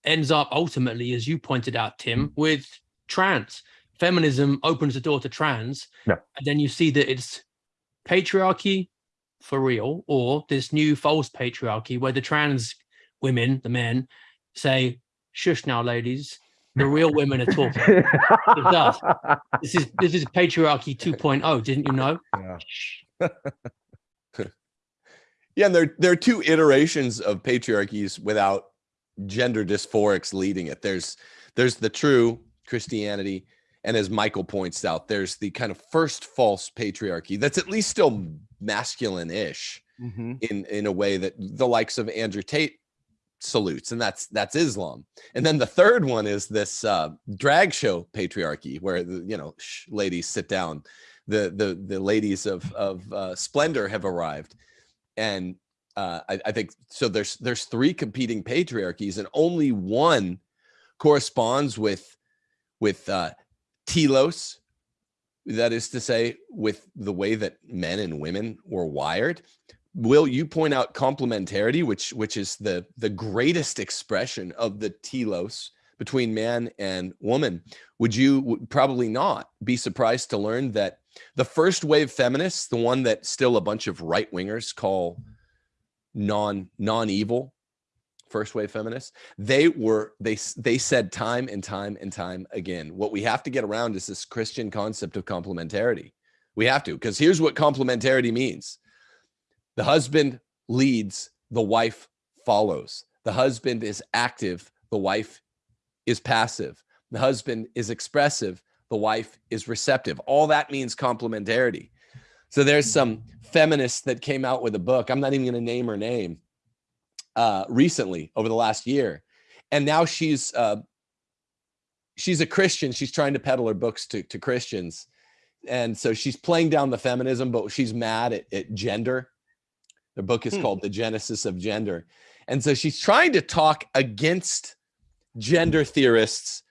ends up ultimately, as you pointed out, Tim, mm. with trans. feminism opens the door to trans, Yeah. and then you see that it's patriarchy for real, or this new false patriarchy where the trans women, the men, say, "Shush now, ladies." The real women are talking. [laughs] does. This is this is patriarchy 2.0. [laughs] Didn't you know? Yeah. [laughs] Yeah, and there there are two iterations of patriarchies without gender dysphorics leading it. There's there's the true Christianity, and as Michael points out, there's the kind of first false patriarchy that's at least still masculine-ish Mhm. in in a way that the likes of Andrew Tate salutes, and that's that's Islam. And then the third one is this uh, drag show patriarchy, where the, you know, shh, ladies sit down. The the the ladies of of uh, splendor have arrived, and uh, I, I think so. There's there's three competing patriarchies, and only one corresponds with with uh, telos. That is to say, with the way that men and women were wired. Will you point out complementarity, which which is the the greatest expression of the telos between man and woman? Would you probably not be surprised to learn that the first wave feminists, the one that still a bunch of right wingers call non non evil, first wave feminists, they were they they said time and time and time again, what we have to get around is this Christian concept of complementarity. We have to, because here's what complementarity means. The husband leads, the wife follows. The husband is active, the wife is passive. The husband is expressive, the wife is receptive. All that means complementarity. So there's some feminists that came out with a book. I'm not even going to name her name. Uh, recently, over the last year, and now she's uh, she's a Christian. She's trying to peddle her books to to Christians, and so she's playing down the feminism, but she's mad at, at gender. The book is Hmm. called The Genesis of Gender, and so she's trying to talk against gender theorists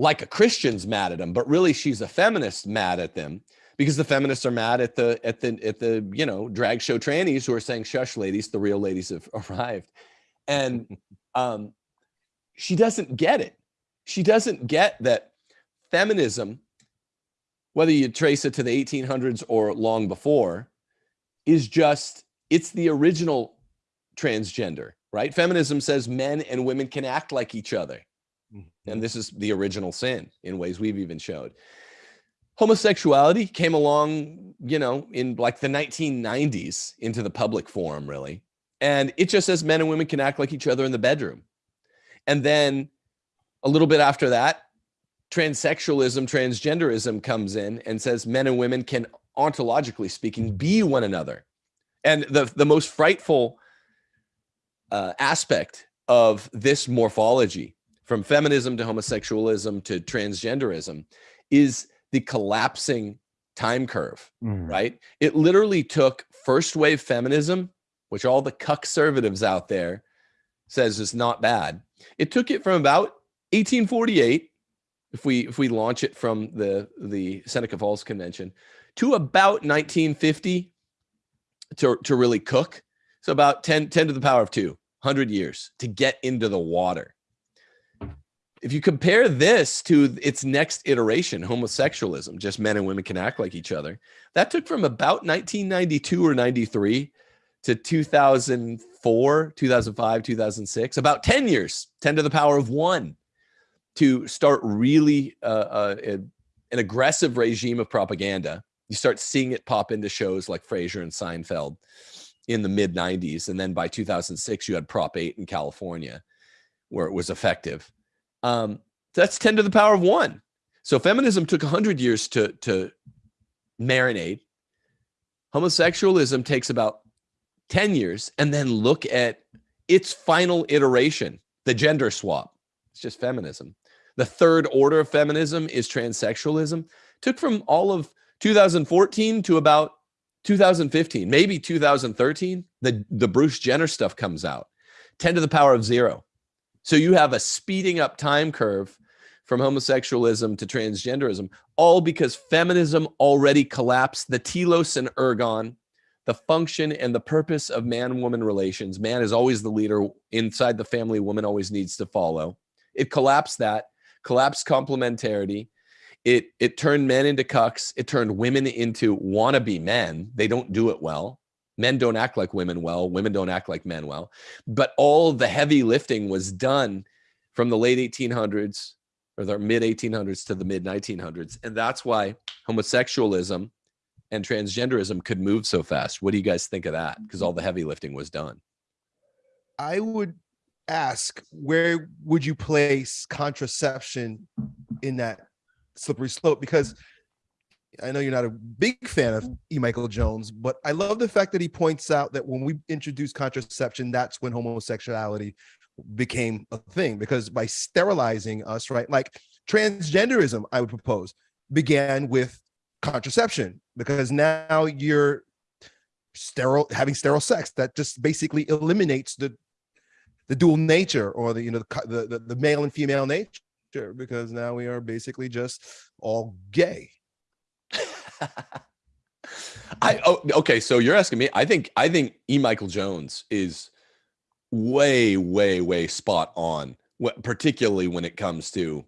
like a Christian's mad at them, but really she's a feminist mad at them because the feminists are mad at the at the at the you know drag show trannies who are saying shush ladies the real ladies have [laughs] arrived. And [laughs] um she doesn't get it. She doesn't get that feminism whether you trace it to the 1800s or long before is just it's the original transgender right? Feminism says men and women can act like each other. Mhm. and this is the original sin in ways we've even showed homosexuality came along you know in like the 1990s into the public forum really. And it just says men and women can act like each other in the bedroom. And then a little bit after that transsexualism transgenderism comes in and says men and women can ontologically speaking be one another. And the the most frightful uh, aspect of this morphology from feminism to homosexualism to transgenderism is the collapsing time curve Mm. right? It literally took first wave feminism which all the conservatives out there says is not bad. It took it from about 1848 if we if we launch it from the the seneca falls convention to about 1950 to to really cook. So about 10 10 to the power of 2 100 years to get into the water if you compare this to its next iteration homosexualism just men and women can act like each other that took from about 1992 or 93 to 2004 2005 2006 about 10 years 10 to the power of 1 to start really uh, uh, an aggressive regime of propaganda. You start seeing it pop into shows like frasier and seinfeld in the mid 90s and then by 2006 you had prop 8 in california where it was effective um, that's 10 to the power of 1 so feminism took 100 years to to marinate. Homosexualism takes about 10 years and then look at its final iteration the gender swap. It's just feminism. The third order of feminism is transsexualism. Took from all of 2014 to about 2015 maybe 2013 the the bruce jenner stuff comes out. 10 to the power of 0 so you have a speeding up time curve from homosexualism to transgenderism all because feminism already collapsed the telos and ergon the function and the purpose of man woman relations man is always the leader inside the family woman always needs to follow it collapsed that collapsed complementarity It it turned men into cucks. It turned women into wannabe men. They don't do it well. Men don't act like women well. Women don't act like men well. But all the heavy lifting was done from the late 1800s or the mid 1800s to the mid 1900s, and that's why homosexualism and transgenderism could move so fast. What do you guys think of that? Because all the heavy lifting was done. I would ask where would you place contraception in that slippery slope? Because I know you're not a big fan of E. Michael Jones, but I love the fact that he points out that when we introduced contraception, that's when homosexuality became a thing. Because by sterilizing us, right, like transgenderism, I would propose, began with contraception because now you're sterile having sterile sex that just basically eliminates the the dual nature or the you know the, the the male and female nature because now we are basically just all gay [laughs] I oh, okay, so you're asking me. I think I think E. Michael Jones is way, way, way spot on, particularly when it comes to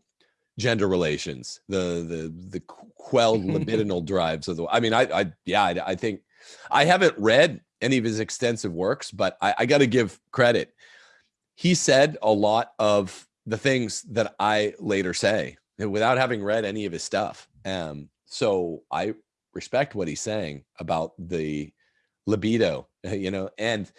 gender relations, the the the quelled [laughs] libidinal drives of the. I mean, I, I yeah, I, I, think I haven't read any of his extensive works, but I, I got to give credit. He said a lot of the things that I later say without having read any of his stuff. Um, so I respect what he's saying about the libido, [laughs] you know, and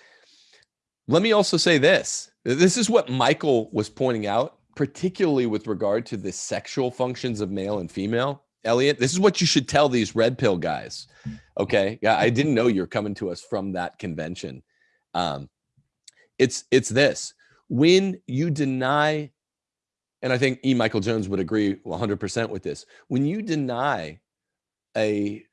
let me also say this. This is what Michael was pointing out, particularly with regard to the sexual functions of male and female. Elliot, this is what you should tell these red pill guys. Okay. Yeah, I didn't know you're coming to us from that convention. Um, it's it's this when you deny, and I think E. Michael Jones would agree 100% with this. When you deny a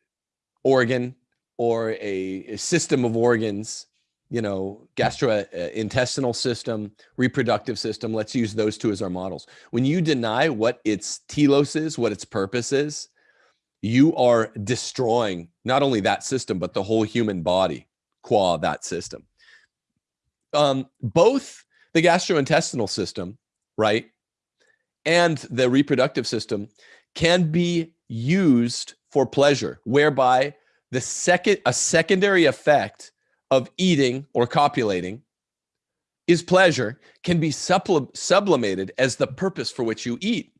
organ or a, a system of organs, you know, gastrointestinal system, reproductive system, let's use those two as our models. When you deny what its telos is, what its purpose is, you are destroying not only that system, but the whole human body qua that system. Um, both the gastrointestinal system, right, and the reproductive system can be used for pleasure, whereby the second a secondary effect of eating or copulating is pleasure can be sublimated as the purpose for which you eat.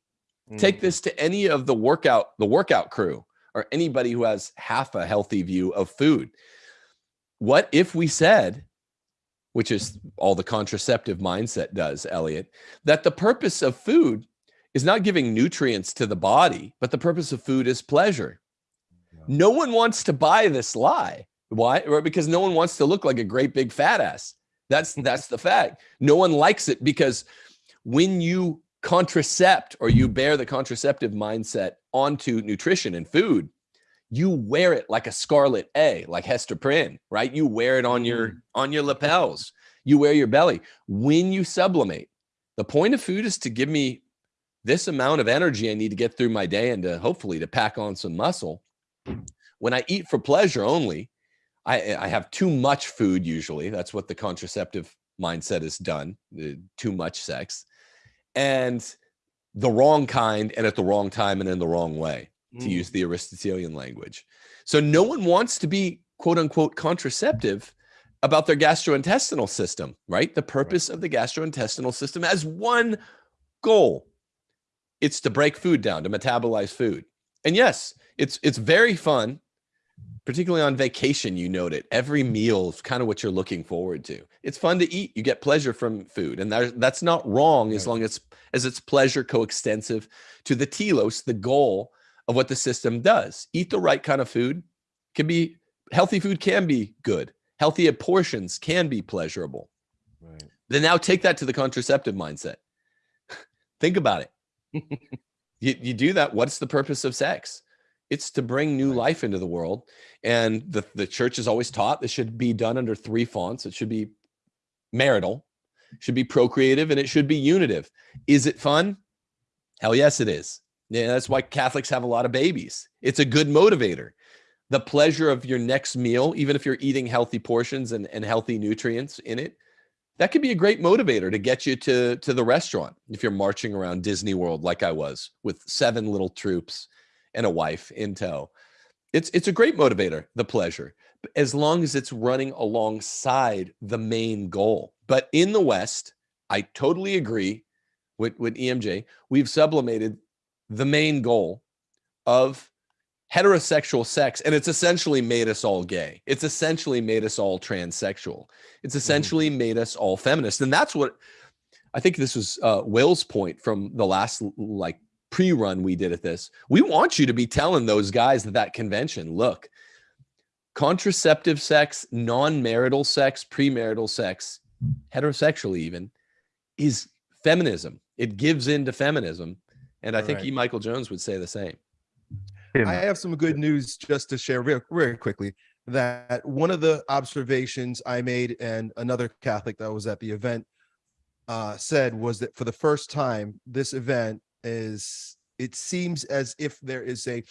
Mm. Take this to any of the workout the workout crew or anybody who has half a healthy view of food. What if we said which is all the contraceptive mindset does, Elliot, that the purpose of food is not giving nutrients to the body, but the purpose of food is pleasure. No one wants to buy this lie. Why? Because no one wants to look like a great big fat ass. That's [laughs] that's the fact. No one likes it because when you contracept or you bear the contraceptive mindset onto nutrition and food, you wear it like a scarlet A, like Hester Prynne, right? You wear it on your mm. on your lapels. You wear your belly. When you sublimate, the point of food is to give me this amount of energy I need to get through my day and to hopefully to pack on some muscle. When I eat for pleasure only, I, I have too much food usually. That's what the contraceptive mindset has done, too much sex. And the wrong kind and at the wrong time and in the wrong way, mm. to use the Aristotelian language. So no one wants to be quote unquote contraceptive about their gastrointestinal system, right? The purpose right. of the gastrointestinal system has one goal. It's to break food down, to metabolize food. And yes, it's it's very fun particularly on vacation you note it. Every meal is kind of what you're looking forward to. It's fun to eat you get pleasure from food and that, that's not wrong as long as as it's pleasure coextensive to the telos the goal of what the system does. Eat the right kind of food. Can be healthy food can be good. Healthy portions can be pleasurable. Right. then now take that to the contraceptive mindset. [laughs] Think about it you, you do that what's the purpose of sex it's to bring new life into the world. And the, the church has always taught this should be done under three fonts. It should be marital, should be procreative, and it should be unitive. Is it fun? Hell yes, it is. Yeah, that's why Catholics have a lot of babies. It's a good motivator. The pleasure of your next meal, even if you're eating healthy portions and, and healthy nutrients in it, that could be a great motivator to get you to to the restaurant if you're marching around Disney World like I was with seven little troops and a wife in tow. It's it's a great motivator, the pleasure, as long as it's running alongside the main goal. But in the West, I totally agree with with EMJ. We've sublimated the main goal of heterosexual sex and it's essentially made us all gay. It's essentially made us all transsexual. It's essentially made us all feminist. And that's what i think this was uh will's point from the last like pre-run we did at this. We want you to be telling those guys at that convention look contraceptive sex non-marital sex premarital sex heterosexual even is feminism. It gives into feminism. And i think Right. e. Michael jones would say the same I have some good news just to share real, very quickly. That one of the observations I made, and another Catholic that was at the event uh, said, was that for the first time, this event is. It seems as if there is a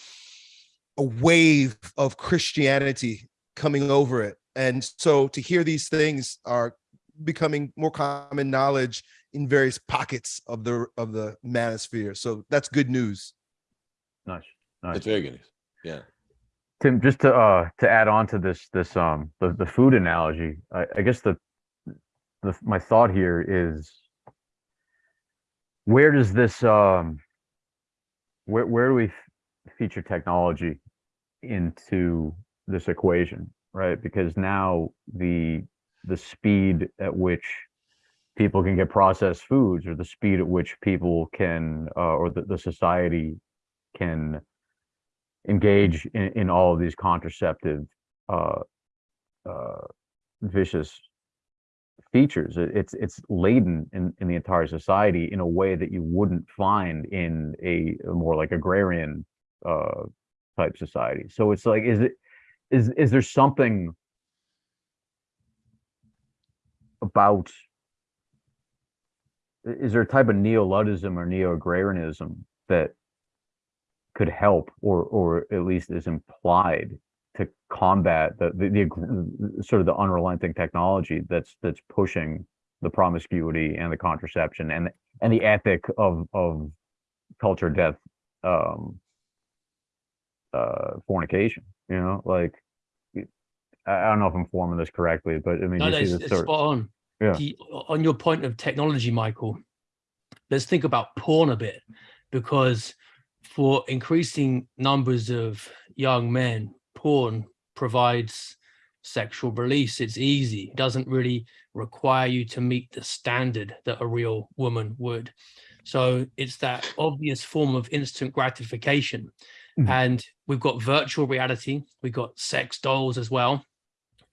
a wave of Christianity coming over it, and so to hear these things are becoming more common knowledge in various pockets of the of the manosphere. So that's good news. nice, nice. that's very good yeah Tim, just to uh to add on to this this um the, the food analogy, I, I guess the the my thought here is where does this um where where do we feature technology into this equation, right? Because now the the speed at which people can get processed foods or the speed at which people can uh, or the, the society can engage in, in all of these contraceptive uh, uh, vicious features. It- It's it's laden in, in the entire society in a way that you wouldn't find in a, a more like agrarian uh, type society. So it's like, is it is is there something about is there a type of neo-Luddism or neo-agrarianism that could help or or at least is implied to combat the the, the sort of the unrelenting technology that's that's pushing the promiscuity and the contraception and and the ethic of of culture death um uh fornication you know like i don't know if i'm forming this correctly but i mean No, you no, see it's, this it's sort spot on. Yeah. The- on your point of technology, Michael, let's think about porn a bit, because for increasing numbers of young men, porn provides sexual release. It's easy. It doesn't really require you to meet the standard that a real woman would. So it's that obvious form of instant gratification. Mhm. And we've got virtual reality, we've got sex dolls as well.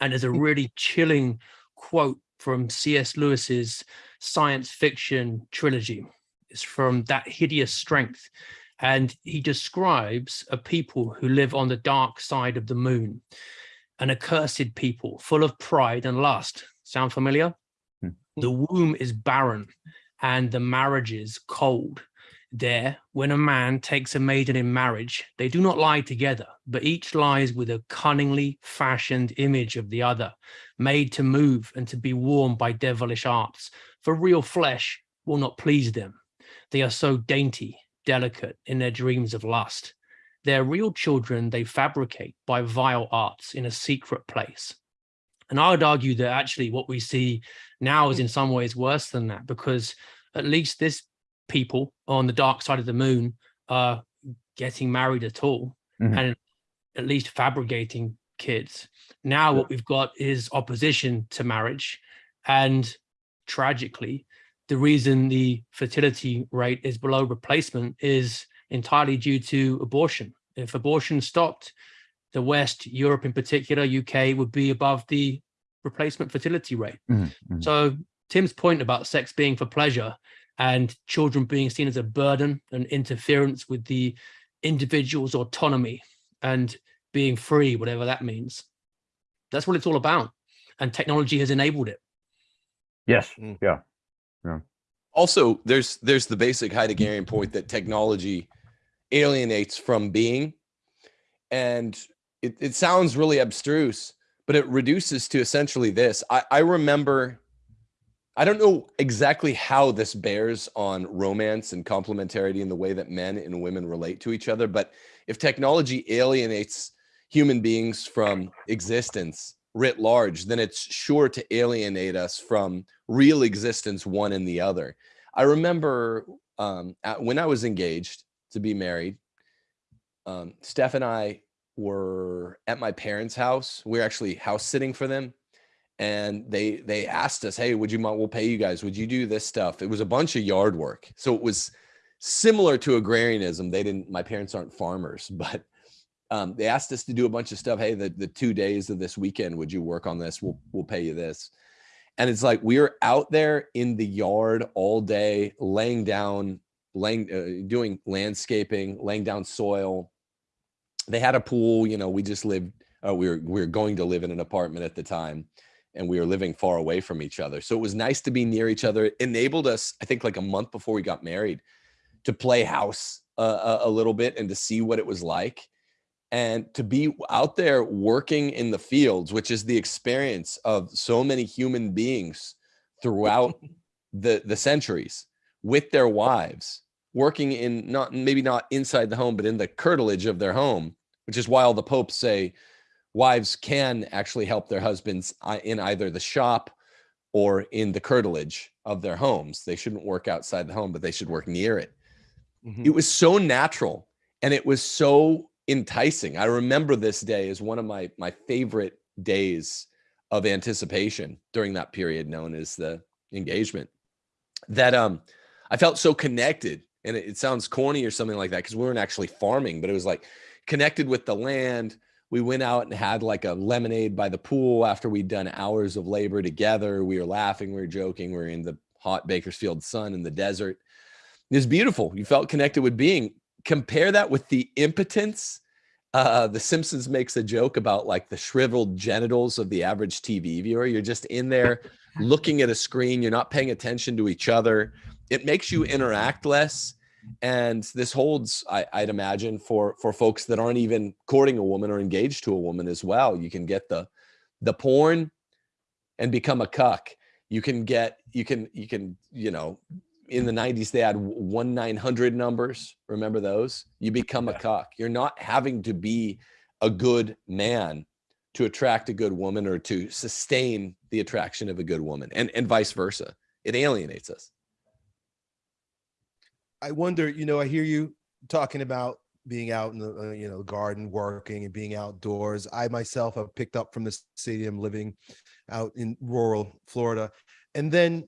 And there's a really chilling quote from C.S. Lewis's science fiction trilogy. It's from That Hideous Strength. And he describes a people who live on the dark side of the moon, an accursed people full of pride and lust. Sound familiar? Hmm. The womb is barren and the marriages cold. There, when a man takes a maiden in marriage, they do not lie together, but each lies with a cunningly fashioned image of the other, made to move and to be warmed by devilish arts. For real flesh will not please them. They are so dainty, delicate in their dreams of lust. Their real children they fabricate by vile arts in a secret place. And I would argue that actually what we see now is in some ways worse than that, because at least this people on the dark side of the moon are getting married at all Mhm. and at least fabricating kids. Now what we've got is opposition to marriage. And tragically, the reason the fertility rate is below replacement is entirely due to abortion. If abortion stopped, the West, Europe in particular, UK would be above the replacement fertility rate. Mhm, mhm. So Tim's point about sex being for pleasure and children being seen as a burden and interference with the individual's autonomy and being free, whatever that means. That's what it's all about. And technology has enabled it. yes Mm. Yeah also there's there's the basic heideggerian point that technology alienates from being and it, it sounds really abstruse but it reduces to essentially this i, I remember I don't know exactly how this bears on romance and complementarity in the way that men and women relate to each other. But if technology alienates human beings from existence writ large, then it's sure to alienate us from real existence, one and the other. I remember um, when I was engaged to be married, um, Steph and I were at my parents' house. We were actually house sitting for them and they they asked us hey would you mind we'll pay you guys. Would you do this stuff? It was a bunch of yard work. So it was similar to agrarianism. They didn't my parents aren't farmers [laughs] but um, they asked us to do a bunch of stuff. Hey the, the two days of this weekend would you work on this? We'll we'll pay you this and it's like we are out there in the yard all day laying down laying uh, doing landscaping laying down soil they had a pool you know we just lived uh, we were we were going to live in an apartment at the time and we were living far away from each other. So it was nice to be near each other. It enabled us, I think like a month before we got married, to play house uh, a, a little bit and to see what it was like and to be out there working in the fields, which is the experience of so many human beings throughout [laughs] the, the centuries with their wives, working in not maybe not inside the home, but in the curtilage of their home, which is why all the popes say wives can actually help their husbands uh, in either the shop or in the curtilage of their homes. They shouldn't work outside the home, but they should work near it. Mm -hmm. It was so natural and it was so enticing. I remember this day as one of my my favorite days of anticipation during that period known as the engagement. That um I felt so connected and it, it sounds corny or something like that because we weren't actually farming, but it was like connected with the land, we went out and had like a lemonade by the pool after we'd done hours of labor together. We were laughing, we were joking, we were in the hot Bakersfield sun in the desert. It was beautiful. You felt connected with being. Compare that with the impotence. Uh, the Simpsons makes a joke about like the shriveled genitals of the average TV viewer. You're just in there looking at a screen. You're not paying attention to each other. It makes you interact less and this holds I, would imagine for for folks that aren't even courting a woman or engaged to a woman as well you can get the the porn and become a cuck you can get you can you can you know in the 90s they had one 900 numbers remember those? You become yeah. a cuck you're not having to be a good man to attract a good woman or to sustain the attraction of a good woman and and vice versa. It alienates us. I wonder, you know, I hear you talking about being out in the uh, you know garden working and being outdoors. I myself have picked up from the stadium living out in rural florida. And then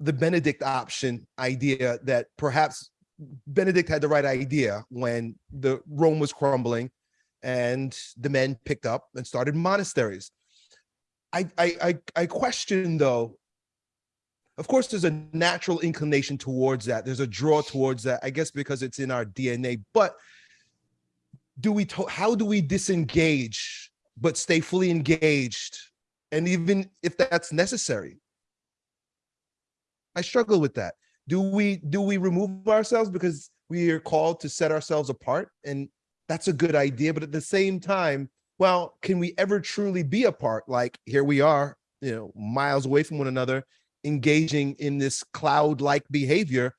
the benedict option idea that perhaps benedict had the right idea when the rome was crumbling and the men picked up and started monasteries. I i i, I question though of course there's a natural inclination towards that. There's a draw towards that i guess because it's in our dna but do we how do we disengage but stay fully engaged? And even if that's necessary i struggle with that do we do we remove ourselves because we are called to set ourselves apart and that's a good idea but at the same time well can we ever truly be apart like here we are you know miles away from one another engaging in this cloud-like behavior,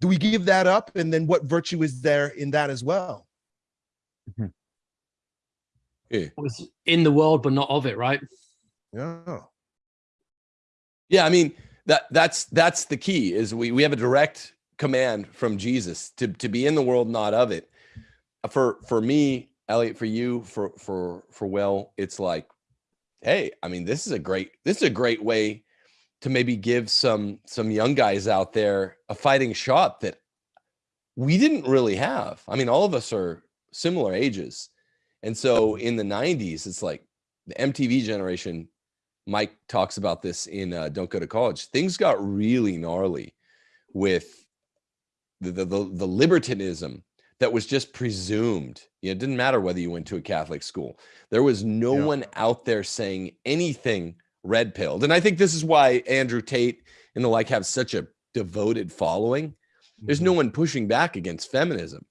do we give that up? And then what virtue is there in that as well? Mm-hmm. Yeah. in the world, but not of it, right? Yeah. Yeah, I mean, that that's that's the key is we we have a direct command from Jesus to to be in the world, not of it. For for me, Elliot, for you, for for for Will, it's like, hey, I mean, this is a great this is a great way to maybe give some some young guys out there a fighting shot that we didn't really have. I mean, all of us are similar ages. And so in the 90s, it's like the MTV generation, Mike talks about this in uh, Don't Go to College. Things got really gnarly with the, the, the, the libertinism that was just presumed. You know, it didn't matter whether you went to a Catholic school. There was no yeah. one out there saying anything red pilled. And I think this is why Andrew Tate and the like have such a devoted following. There's no mm-hmm. one pushing back against feminism.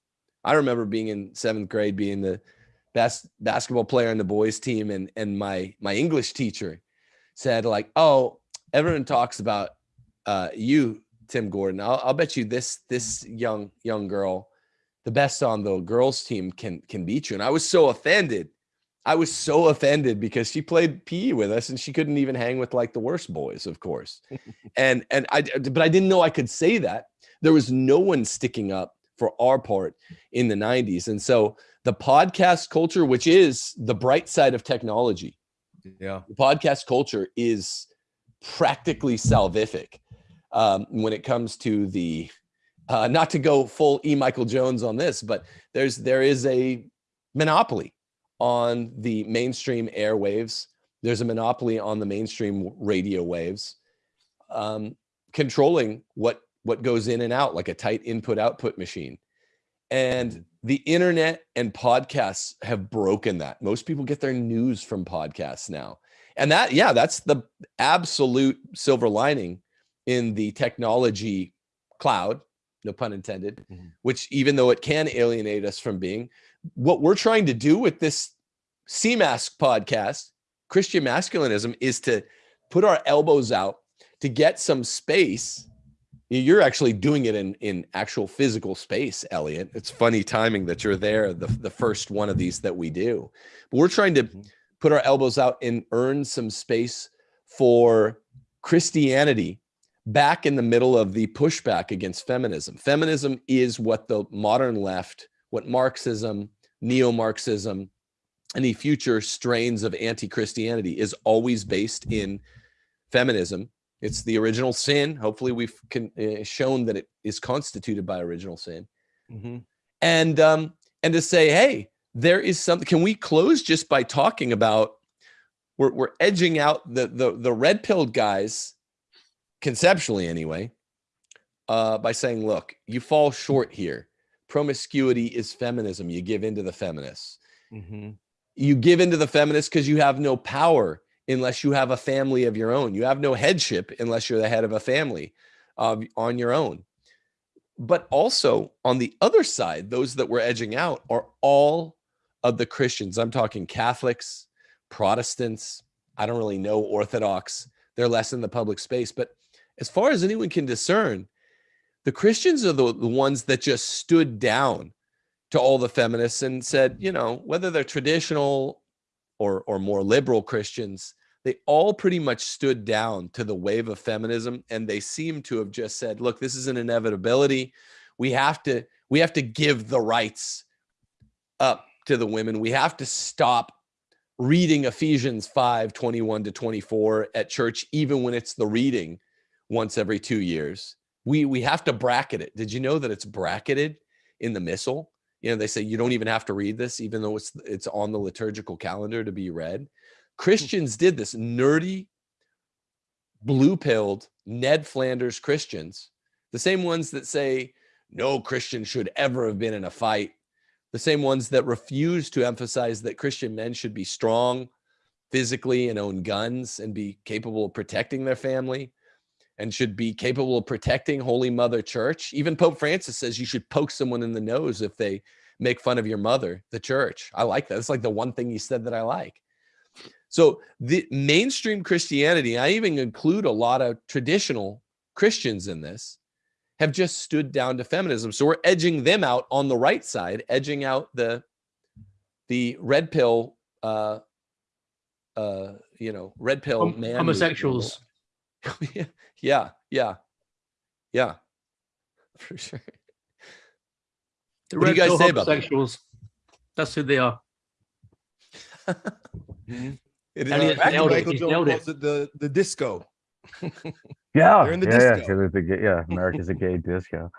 I remember being in seventh grade, being the best basketball player on the boys team. And, and my, my English teacher said like, oh, everyone talks about uh, you, Tim Gordon. I'll, I'll bet you this this young young girl, the best on the girls team can can beat you. And I was so offended. I was so offended because she played PE with us and she couldn't even hang with like the worst boys, of course. [laughs] and and I but I didn't know I could say that. There was no one sticking up for our part in the 90s. And so the podcast culture, which is the bright side of technology, Yeah. the podcast culture is practically salvific um, when it comes to the uh, not to go full e. Michael jones on this but there's there is a monopoly on the mainstream airwaves. There's a monopoly on the mainstream radio waves um, controlling what what goes in and out like a tight input output machine and the internet and podcasts have broken that most people get their news from podcasts now and that yeah that's the absolute silver lining in the technology cloud no pun intended Mhm. which even though it can alienate us from being what we're trying to do with this cmask podcast christian masculinism is to put our elbows out to get some space you're actually doing it in in actual physical space elliot. It's funny timing that you're there the, the first one of these that we do. But we're trying to Mhm. put our elbows out and earn some space for christianity back in the middle of the pushback against feminism. Feminism is what the modern left what marxism neo-marxism any future strains of anti-christianity is always based in feminism it's the original sin. Hopefully we've con- uh, shown that it is constituted by original sin. Mhm. and um and to say hey there is something can we close just by talking about we're, we're edging out the the the red pilled guys conceptually anyway uh by saying look you fall short here. Promiscuity is feminism. You give into the feminists. Mhm. you give into the feminists because you have no power unless you have a family of your own. You have no headship unless you're the head of a family on your own. But also on the other side those that we're edging out are all of the christians. I'm talking catholics protestants. I don't really know orthodox. They're less in the public space. But as far as anyone can discern the christians are the, the ones that just stood down to all the feminists and said you know whether they're traditional or or more liberal christians they all pretty much stood down to the wave of feminism and they seem to have just said look this is an inevitability. We have to we have to give the rights up to the women. We have to stop reading ephesians 5 21 to 24 at church even when it's the reading once every two years. We we have to bracket it. Did you know that it's bracketed in the missal you know they say you don't even have to read this even though it's it's on the liturgical calendar to be read. Hmm. Christians did this nerdy blue pilled ned flanders christians the same ones that say no christian should ever have been in a fight the same ones that refuse to emphasize that christian men should be strong physically and own guns and be capable of protecting their family and should be capable of protecting Holy Mother Church. Even Pope Francis says you should poke someone in the nose if they make fun of your mother, the church. I like that. It's like the one thing he said that I like. So the mainstream Christianity, I even include a lot of traditional Christians in this, have just stood down to feminism. So we're edging them out on the right side, edging out the the red pill uh uh you know, red pill Hom- man homosexuals. [laughs] yeah, yeah, yeah, yeah, [laughs] for sure. The What do you guys say about that? homosexuals. That's who they are. [laughs] Mhm. It is Elliot practical. nailed it. Michael He Jones nailed it. calls it the the disco. Yeah, They're in the yeah, yeah, disco. 'cause it's the yeah, [laughs] America's a gay disco.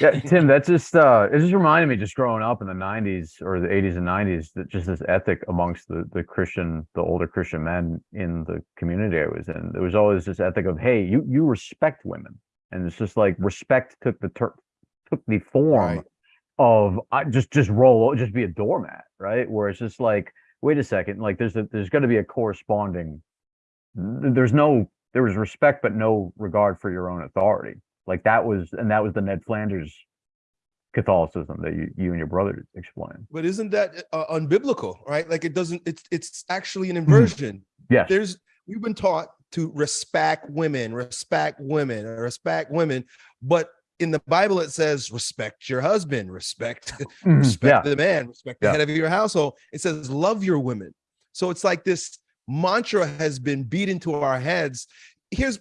Yeah, Tim, that's just uh, it just reminded me just growing up in the '90s or the '80s and '90s that just this ethic amongst the the Christian, the older Christian men in the community I was in. There was always this ethic of, hey, you you respect women, and it's just like respect took the ter- took the form Right. of I just just roll, just be a doormat, right? Where it's just like, wait a second, like there's a there's got to be a corresponding. There's no there was respect but no regard for your own authority like that was and that was the ned flanders catholicism that you, you and your brother explained But isn't that uh, unbiblical, right? Like it doesn't. It's it's actually an inversion. Yeah, There's we've been taught to respect women, respect women, respect women. But in the Bible, it says respect your husband, respect, [laughs] Mhm, respect yeah. the man, respect the Yeah. head of your household. It says love your women. So it's like this mantra has been beat into our heads. Here's,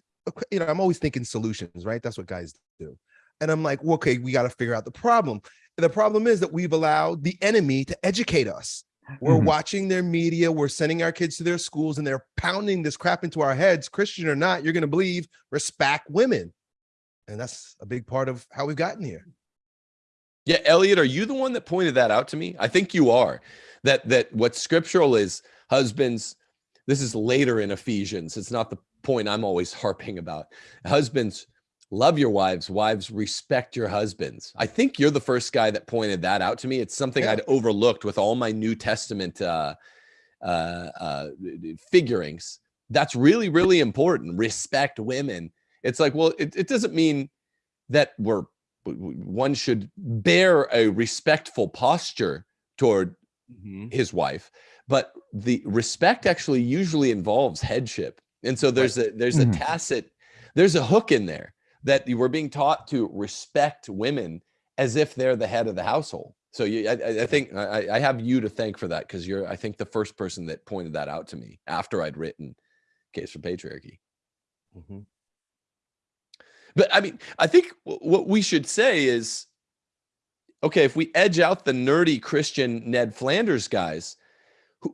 you know, I'm always thinking solutions, right? That's what guys do. And I'm like, well, okay, we got to figure out the problem. And the problem is that we've allowed the enemy to educate us. We're Mhm. watching their media, we're sending our kids to their schools, and they're pounding this crap into our heads, Christian or not, you're going to believe respect women. And that's a big part of how we've gotten here. Yeah, Elliot, are you the one that pointed that out to me? I think you are. That that what scriptural is husbands. This is later in Ephesians. It's not the point I'm always harping about. Husbands, love your wives. Wives, respect your husbands. I think you're the first guy that pointed that out to me. It's something Yeah. I'd overlooked with all my New Testament uh, uh, uh, figurings. That's really, really important. Respect women. It's like, well, it, it doesn't mean that we're one should bear a respectful posture toward his wife but the respect actually usually involves headship. And so there's a there's a tacit there's a hook in there that you were being taught to respect women as if they're the head of the household. So you, I, I- think I, I have you to thank for that because you're i think the first person that pointed that out to me after i'd written case for patriarchy. Mhm. but I mean, I think wh- what we should say is okay, if we edge out the nerdy Christian Ned Flanders guys,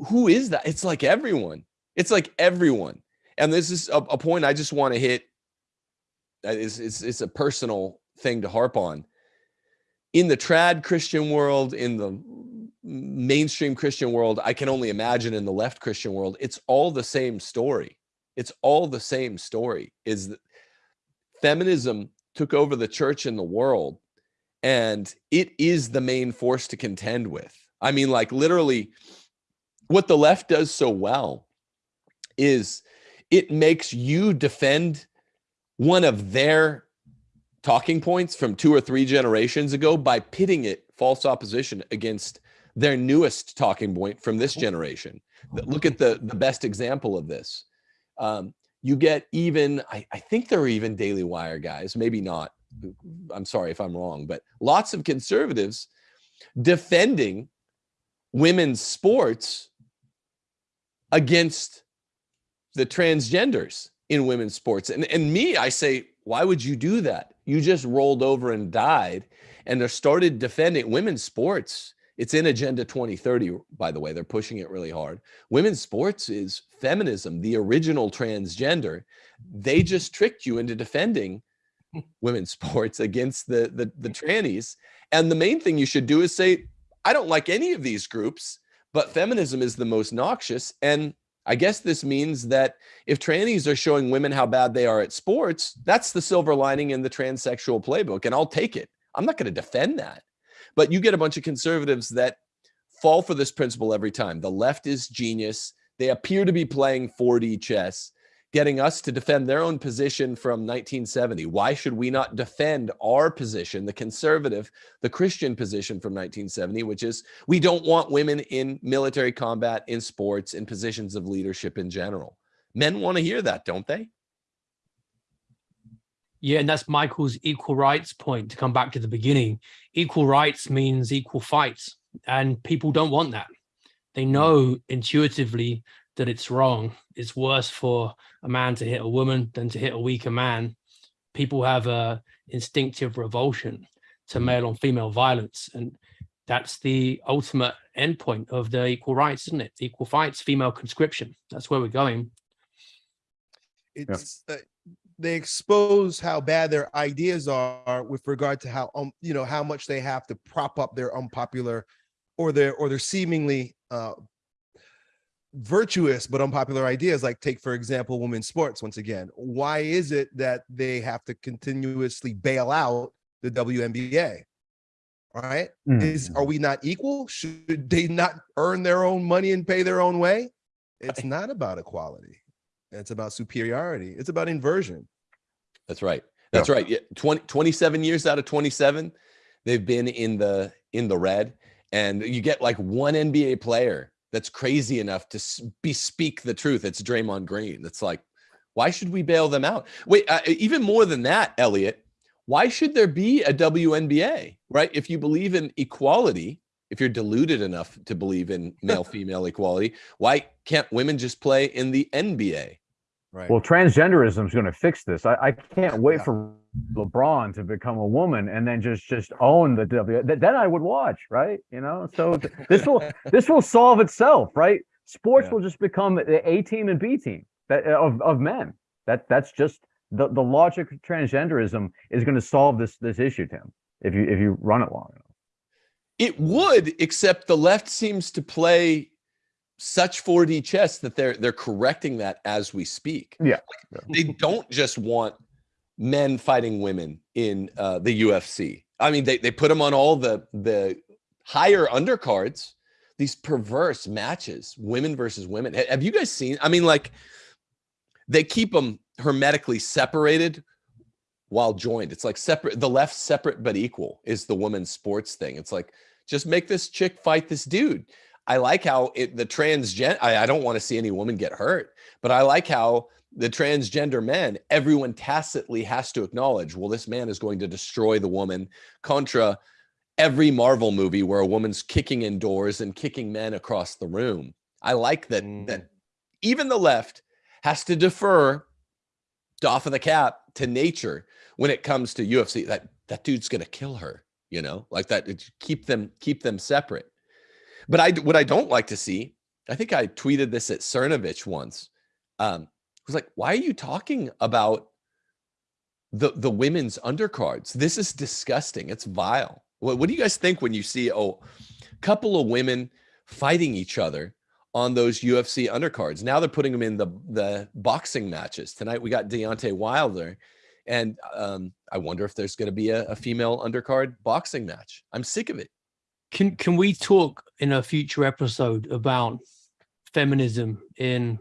who, is that? It's like everyone. It's like everyone. And this is a, a point I just want to hit. It's, it's, it's a personal thing to harp on. In the trad Christian world, in the mainstream Christian world, I can only imagine in the left Christian world, it's all the same story. It's all the same story. Is that feminism took over the church and the world and it is the main force to contend with i mean like literally what the left does so well is it makes you defend one of their talking points from two or three generations ago by pitting it false opposition against their newest talking point from this generation. Look at the the best example of this. Um, you get even I, I think there are even daily wire guys maybe not i'm sorry if i'm wrong but lots of conservatives defending women's sports against the transgenders in women's sports. And, and me i say why would you do that? You just rolled over and died and they started defending women's sports. It's in agenda 2030 by the way. They're pushing it really hard. Women's sports is feminism the original transgender. They just tricked you into defending [laughs] women's sports against the, the the trannies. And the main thing you should do is say i don't like any of these groups but feminism is the most noxious and i guess this means that if trannies are showing women how bad they are at sports that's the silver lining in the transsexual playbook and i'll take it. I'm not going to defend that. But you get a bunch of conservatives that fall for this principle every time. The left is genius. They appear to be playing 4d chess getting us to defend their own position from 1970. Why should we not defend our position, the conservative, the Christian position from 1970, which is we don't want women in military combat, in sports, in positions of leadership in general? Men want to hear that, don't they? Yeah, and that's Michael's equal rights point to come back to the beginning. Equal rights means equal fights, and people don't want that. They hmm. know intuitively that it's wrong. It's worse for a man to hit a woman than to hit a weaker man. People have a instinctive revulsion to male on female violence, and that's the ultimate endpoint of the equal rights, isn't it? Equal fights, female conscription. That's where we're going. It's uh, they expose how bad their ideas are with regard to how um you know how much they have to prop up their unpopular or their or their seemingly uh virtuous but unpopular ideas like take for example women's sports once again why is it that they have to continuously bail out the WNBA all right Mm. is are we not equal should they not earn their own money and pay their own way it's not about equality it's about superiority it's about inversion That's right. That's right. Yeah, 20, 27 years out of 27, they've been in the in the red. And you get like one NBA player that's crazy enough to bespeak the truth. It's Draymond Green. That's like, Why should we bail them out? Wait, uh, even more than that, Elliot, why should there be a WNBA, right? If you believe in equality, if you're deluded enough to believe in [laughs] male female equality, why can't women just play in the NBA? Right. Well, transgenderism is going to fix this. I, I can't wait Yeah. for LeBron to become a woman and then just just own the W. th- Then I would watch, right? You know, so th- this will [laughs] this will solve itself, right? Sports Yeah. will just become the A team and B team that uh, of of men. That that's just the the logic of transgenderism is going to solve this this issue, Tim. If you if you run it long enough. It would, except the left seems to play such 4D chess that they're they're correcting that as we speak. Yeah. They don't just want men fighting women in uh, the UFC. I mean, they they put them on all the the higher undercards. These perverse matches, women versus women. Have you guys seen? I mean, like they keep them hermetically separated while joined. It's like separate. The left separate but equal is the women's sports thing. It's like just make this chick fight this dude. I like how it the transgen. I, I don't want to see any woman get hurt, but I like how the transgender men, everyone tacitly has to acknowledge, well, this man is going to destroy the woman. Contra every Marvel movie where a woman's kicking indoors and kicking men across the room. I like that Mm. that even the left has to defer doff of the cap to nature when it comes to UFC. That that dude's gonna kill her, you know, like that. Keep them keep them separate. But I what I don't like to see, I think I tweeted this at Cernovich once. Um, was like, why are you talking about the the women's undercards? This is disgusting. It's vile. What, what do you guys think when you see oh, couple of women fighting each other on those UFC undercards? Now they're putting them in the the boxing matches. Tonight we got Deontay Wilder, and um, I wonder if there's going to be a, a female undercard boxing match. I'm sick of it. Can can we talk in a future episode about feminism in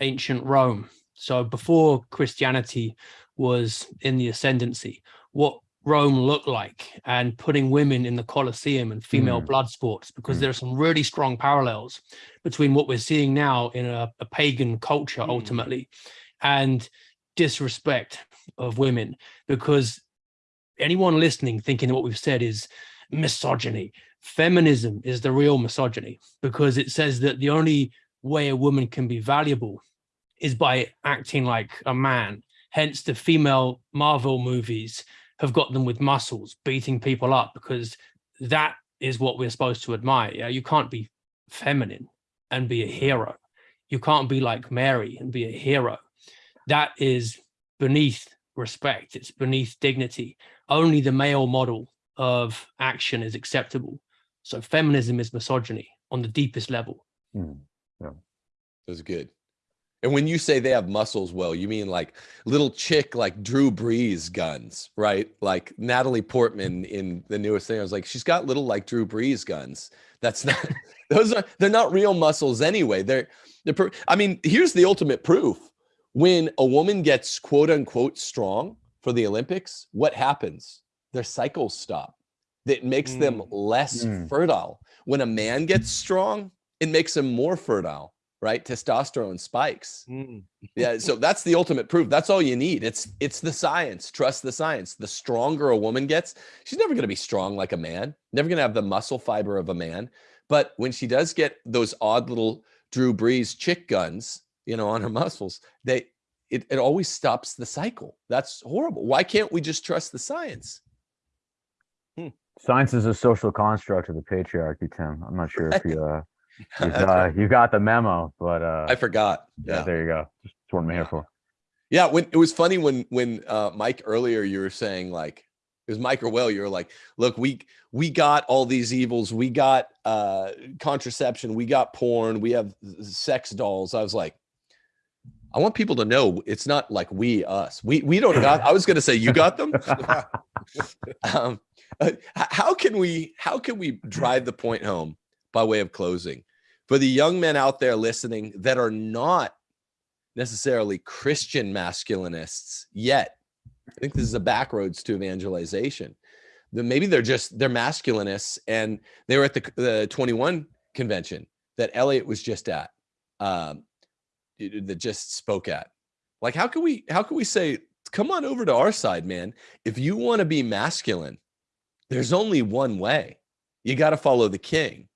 ancient Rome? So before Christianity was in the ascendancy, what Rome looked like and putting women in the Colosseum and female Mm. blood sports, because Mm. there are some really strong parallels between what we're seeing now in a, a pagan culture Mm. ultimately and disrespect of women because anyone listening thinking that what we've said is misogyny feminism is the real misogyny because it says that the only way a woman can be valuable is by acting like a man. Hence the female marvel movies have got them with muscles beating people up because that is what we're supposed to admire yeah? You can't be feminine and be a hero. You can't be like mary and be a hero. That is beneath respect. It's beneath dignity. Only the male model of action is acceptable. So feminism is misogyny on the deepest level. Mm. That's good. And when you say they have muscles, well, you mean like little chick like Drew Brees guns, right? Like Natalie Portman in the newest thing. I was like, she's got little like Drew Brees guns. That's not [laughs] those are they're not real muscles anyway. They're they're I mean, here's the ultimate proof. When a woman gets quote unquote strong for the Olympics, what happens? Their cycles stop. That makes them Mm. less Mm. fertile. When a man gets strong, it makes him more fertile right? Testosterone spikes. Mm. Yeah, so [laughs] that's the ultimate proof. That's all you need. It's it's the science. Trust the science. The stronger a woman gets, she's never going to be strong like a man. Never going to have the muscle fiber of a man. But when she does get those odd little Drew Brees chick guns, you know, on her muscles, they it, it always stops the cycle. That's horrible. Why can't we just trust the science? Science is a social construct of the patriarchy, Tim. I'm not sure if you uh, you've, That's [laughs] uh you got the memo, but uh, I forgot. yeah, Yeah. there you go. Just what I'm here Yeah. for. Yeah, when it was funny when when uh Mike earlier you were saying like it was Mike or Will, you were like, look, we we got all these evils, we got uh contraception, we got porn, we have sex dolls. I was like, I want people to know it's not like we us. We we don't got [laughs] I was gonna say you got them. [laughs] um, uh, how can we how can we drive the point home by way of closing for the young men out there listening that are not necessarily Christian masculinists yet. I think this is a backroads to evangelization. Maybe they're just they're masculinists and they were at the the 21 convention that Elliot was just at, um, that just spoke at. Like, how can we how can we say, come on over to our side, man? If you want to be masculine, there's only one way. You got to follow the king.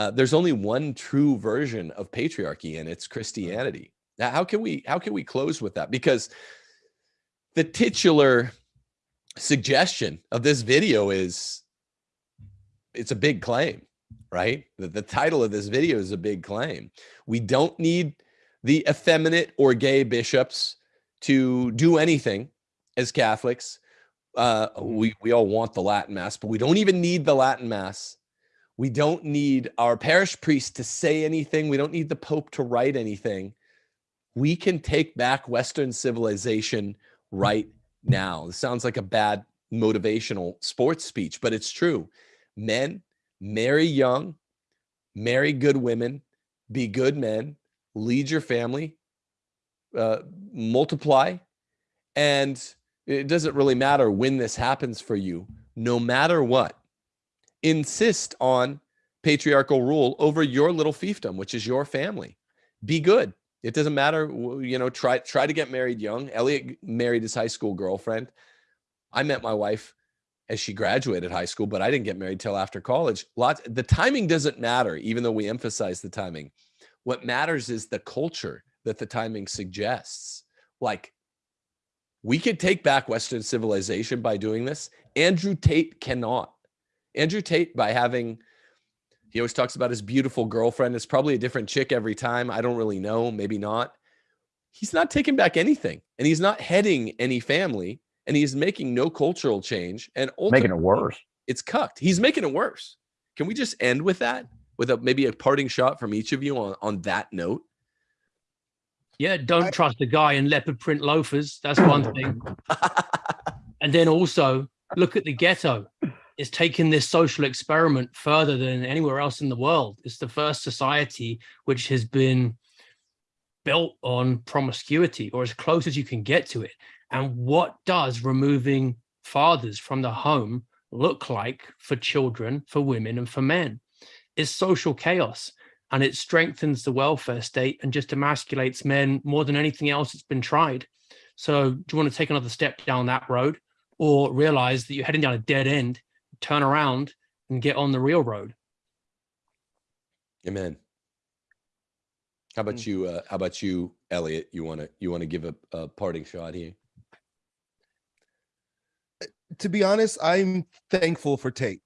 Uh, there's only one true version of patriarchy, and it's Christianity. Now, how can we how can we close with that? Because the titular suggestion of this video is it's a big claim, right? The, the title of this video is a big claim. We don't need the effeminate or gay bishops to do anything as Catholics. Uh, we, we all want the Latin Mass, but we don't even need the Latin Mass. We don't need our parish priest to say anything. We don't need the Pope to write anything. We can take back Western civilization right now. This sounds like a bad motivational sports speech, but it's true. Men, marry young, marry good women, be good men, lead your family, uh, multiply, and it doesn't really matter when this happens for you, no matter what. Insist on patriarchal rule over your little fiefdom, which is your family. Be good. It doesn't matter, you know, try try to get married young. Elliot married his high school girlfriend. I met my wife as she graduated high school, but I didn't get married till after college. Lots the timing doesn't matter, even though we emphasize the timing. What matters is the culture that the timing suggests. Like we could take back Western civilization by doing this. Andrew Tate cannot. Andrew Tate, by having he always talks about his beautiful girlfriend. It's probably a different chick every time. I don't really know. Maybe not. He's not taking back anything and he's not heading any family and he's making no cultural change and making it worse. It's cucked. He's making it worse. Can we just end with that? With a maybe a parting shot from each of you on, on that note? Yeah, don't I, trust a guy in leopard print loafers. That's [coughs] one thing. and then also look at the ghetto is taking this social experiment further than anywhere else in the world. It's the first society which has been built on promiscuity or as close as you can get to it. And what does removing fathers from the home look like for children, for women and for men? It's social chaos and it strengthens the welfare state and just emasculates men more than anything else that's been tried. So do you want to take another step down that road or realize that you're heading down a dead end turn around and get on the real road. Amen. How about mm. you? Uh, how about you, Elliot? You want to you want to give a, a parting shot here? To be honest, I'm thankful for Tate.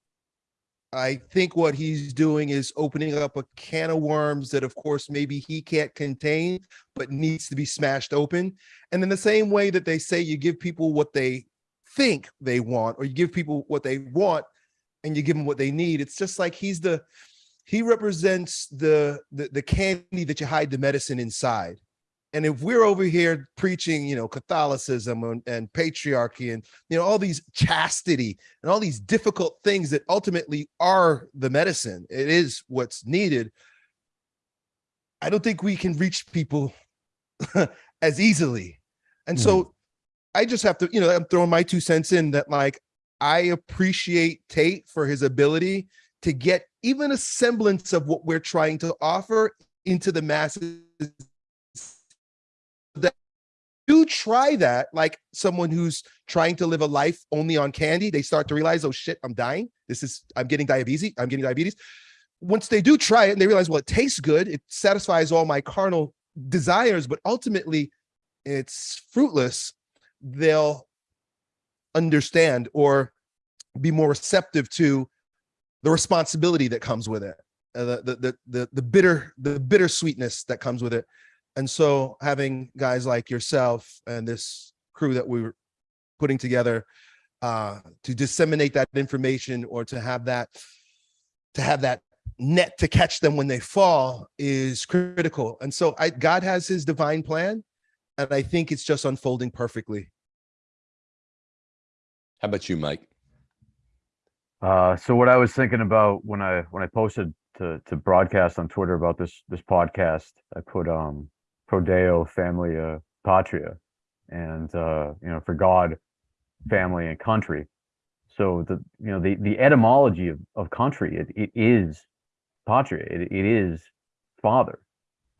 I think what he's doing is opening up a can of worms that, of course, maybe he can't contain, but needs to be smashed open. And in the same way that they say you give people what they think they want, or you give people what they want and you give them what they need. It's just like he's the, he represents the, the, the candy that you hide the medicine inside. And if we're over here preaching, you know, Catholicism and, and, patriarchy and, you know, all these chastity and all these difficult things that ultimately are the medicine, it is what's needed. I don't think we can reach people [laughs] as easily. And so mm. I just have to, you know, I'm throwing my two cents in that like, I appreciate Tate for his ability to get even a semblance of what we're trying to offer into the masses. That do try that like someone who's trying to live a life only on candy they start to realize oh shit i'm dying. This is i'm getting diabetes i'm getting diabetes. Once they do try it and they realize well it tastes good it satisfies all my carnal desires but ultimately it's fruitless they'll understand or be more receptive to the responsibility that comes with it, uh, the, the, the, the, bitter, the bitter sweetness that comes with it. And so having guys like yourself and this crew that we were putting together uh, to disseminate that information or to have that, to have that net to catch them when they fall is critical. And so I, God has his divine plan. And I think it's just unfolding perfectly. How about you, Mike? Uh, so what I was thinking about when I when I posted to to broadcast on Twitter about this this podcast, I put um pro Deo familia patria, and uh, you know for God, family and country. So the you know the the etymology of, of country it, it is patria it, it is father.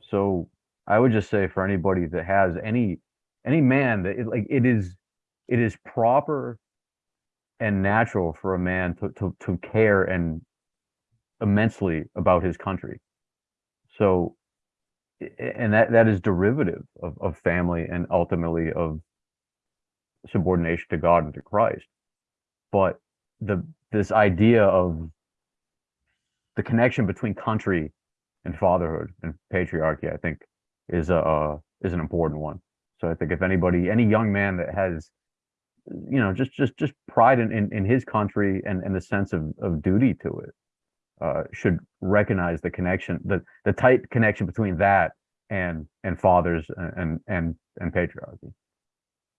So I would just say for anybody that has any any man that it, like it is it is proper and natural for a man to to to care and immensely about his country. So and that that is derivative of, of family and ultimately of subordination to God and to Christ. But the this idea of the connection between country and fatherhood and patriarchy, I think, is a uh, is an important one. So I think if anybody, any young man that has, you know, just just just pride in in, in his country and and the sense of of duty to it, uh, should recognize the connection, the the tight connection between that and and fathers and and and patriarchy.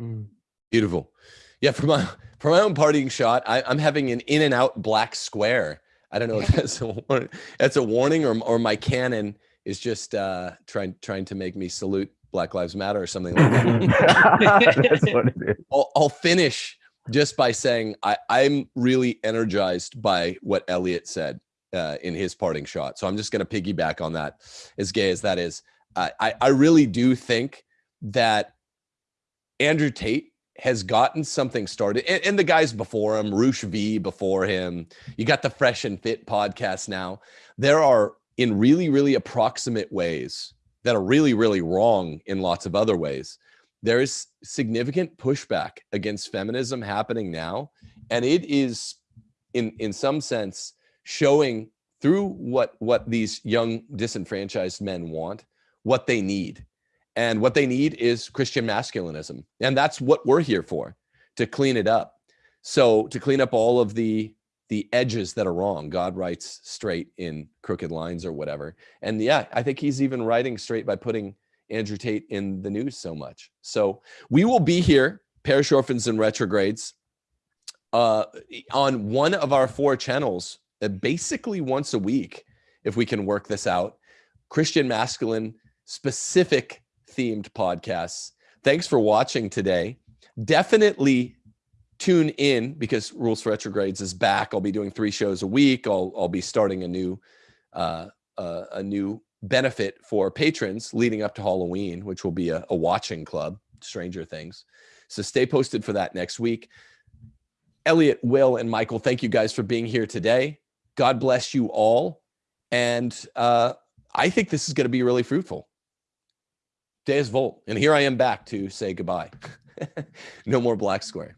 Mm. Beautiful. Yeah, for my for my own partying shot, I, I'm having an in and out black square. I don't know if [laughs] that's a warning, that's a warning or or my Canon is just uh, trying trying to make me salute Black Lives Matter or something like that. [laughs] That's what it is. I'll, I'll finish just by saying I, I'm really energized by what Elliot said uh, in his parting shot. So I'm just going to piggyback on that, as gay as that is. I, I, I really do think that Andrew Tate has gotten something started, and, and the guys before him, Roosh V before him. You got the Fresh and Fit podcast now. There are in really, really approximate ways that are really, really wrong in lots of other ways. There is significant pushback against feminism happening now and it is in in some sense showing through what what these young disenfranchised men want what they need. And what they need is christian masculinism and that's what we're here for to clean it up. So to clean up all of the the edges that are wrong god writes straight in crooked lines or whatever and yeah i think he's even writing straight by putting Andrew Tate in the news so much. So we will be here, parish orphans and retrogrades, uh, on one of our four channels, uh, basically once a week, if we can work this out. Christian masculine specific themed podcasts. Thanks for watching today. Definitely tune in because Rules for Retrogrades is back. I'll be doing three shows a week. I'll I'll be starting a new uh, uh, a new benefit for patrons leading up to Halloween, which will be a, a watching club, Stranger Things. So stay posted for that next week. Elliot, Will, and Michael, thank you guys for being here today. God bless you all. And uh, I think this is going to be really fruitful. Deus Vult. And here I am back to say goodbye. [laughs] no more black square.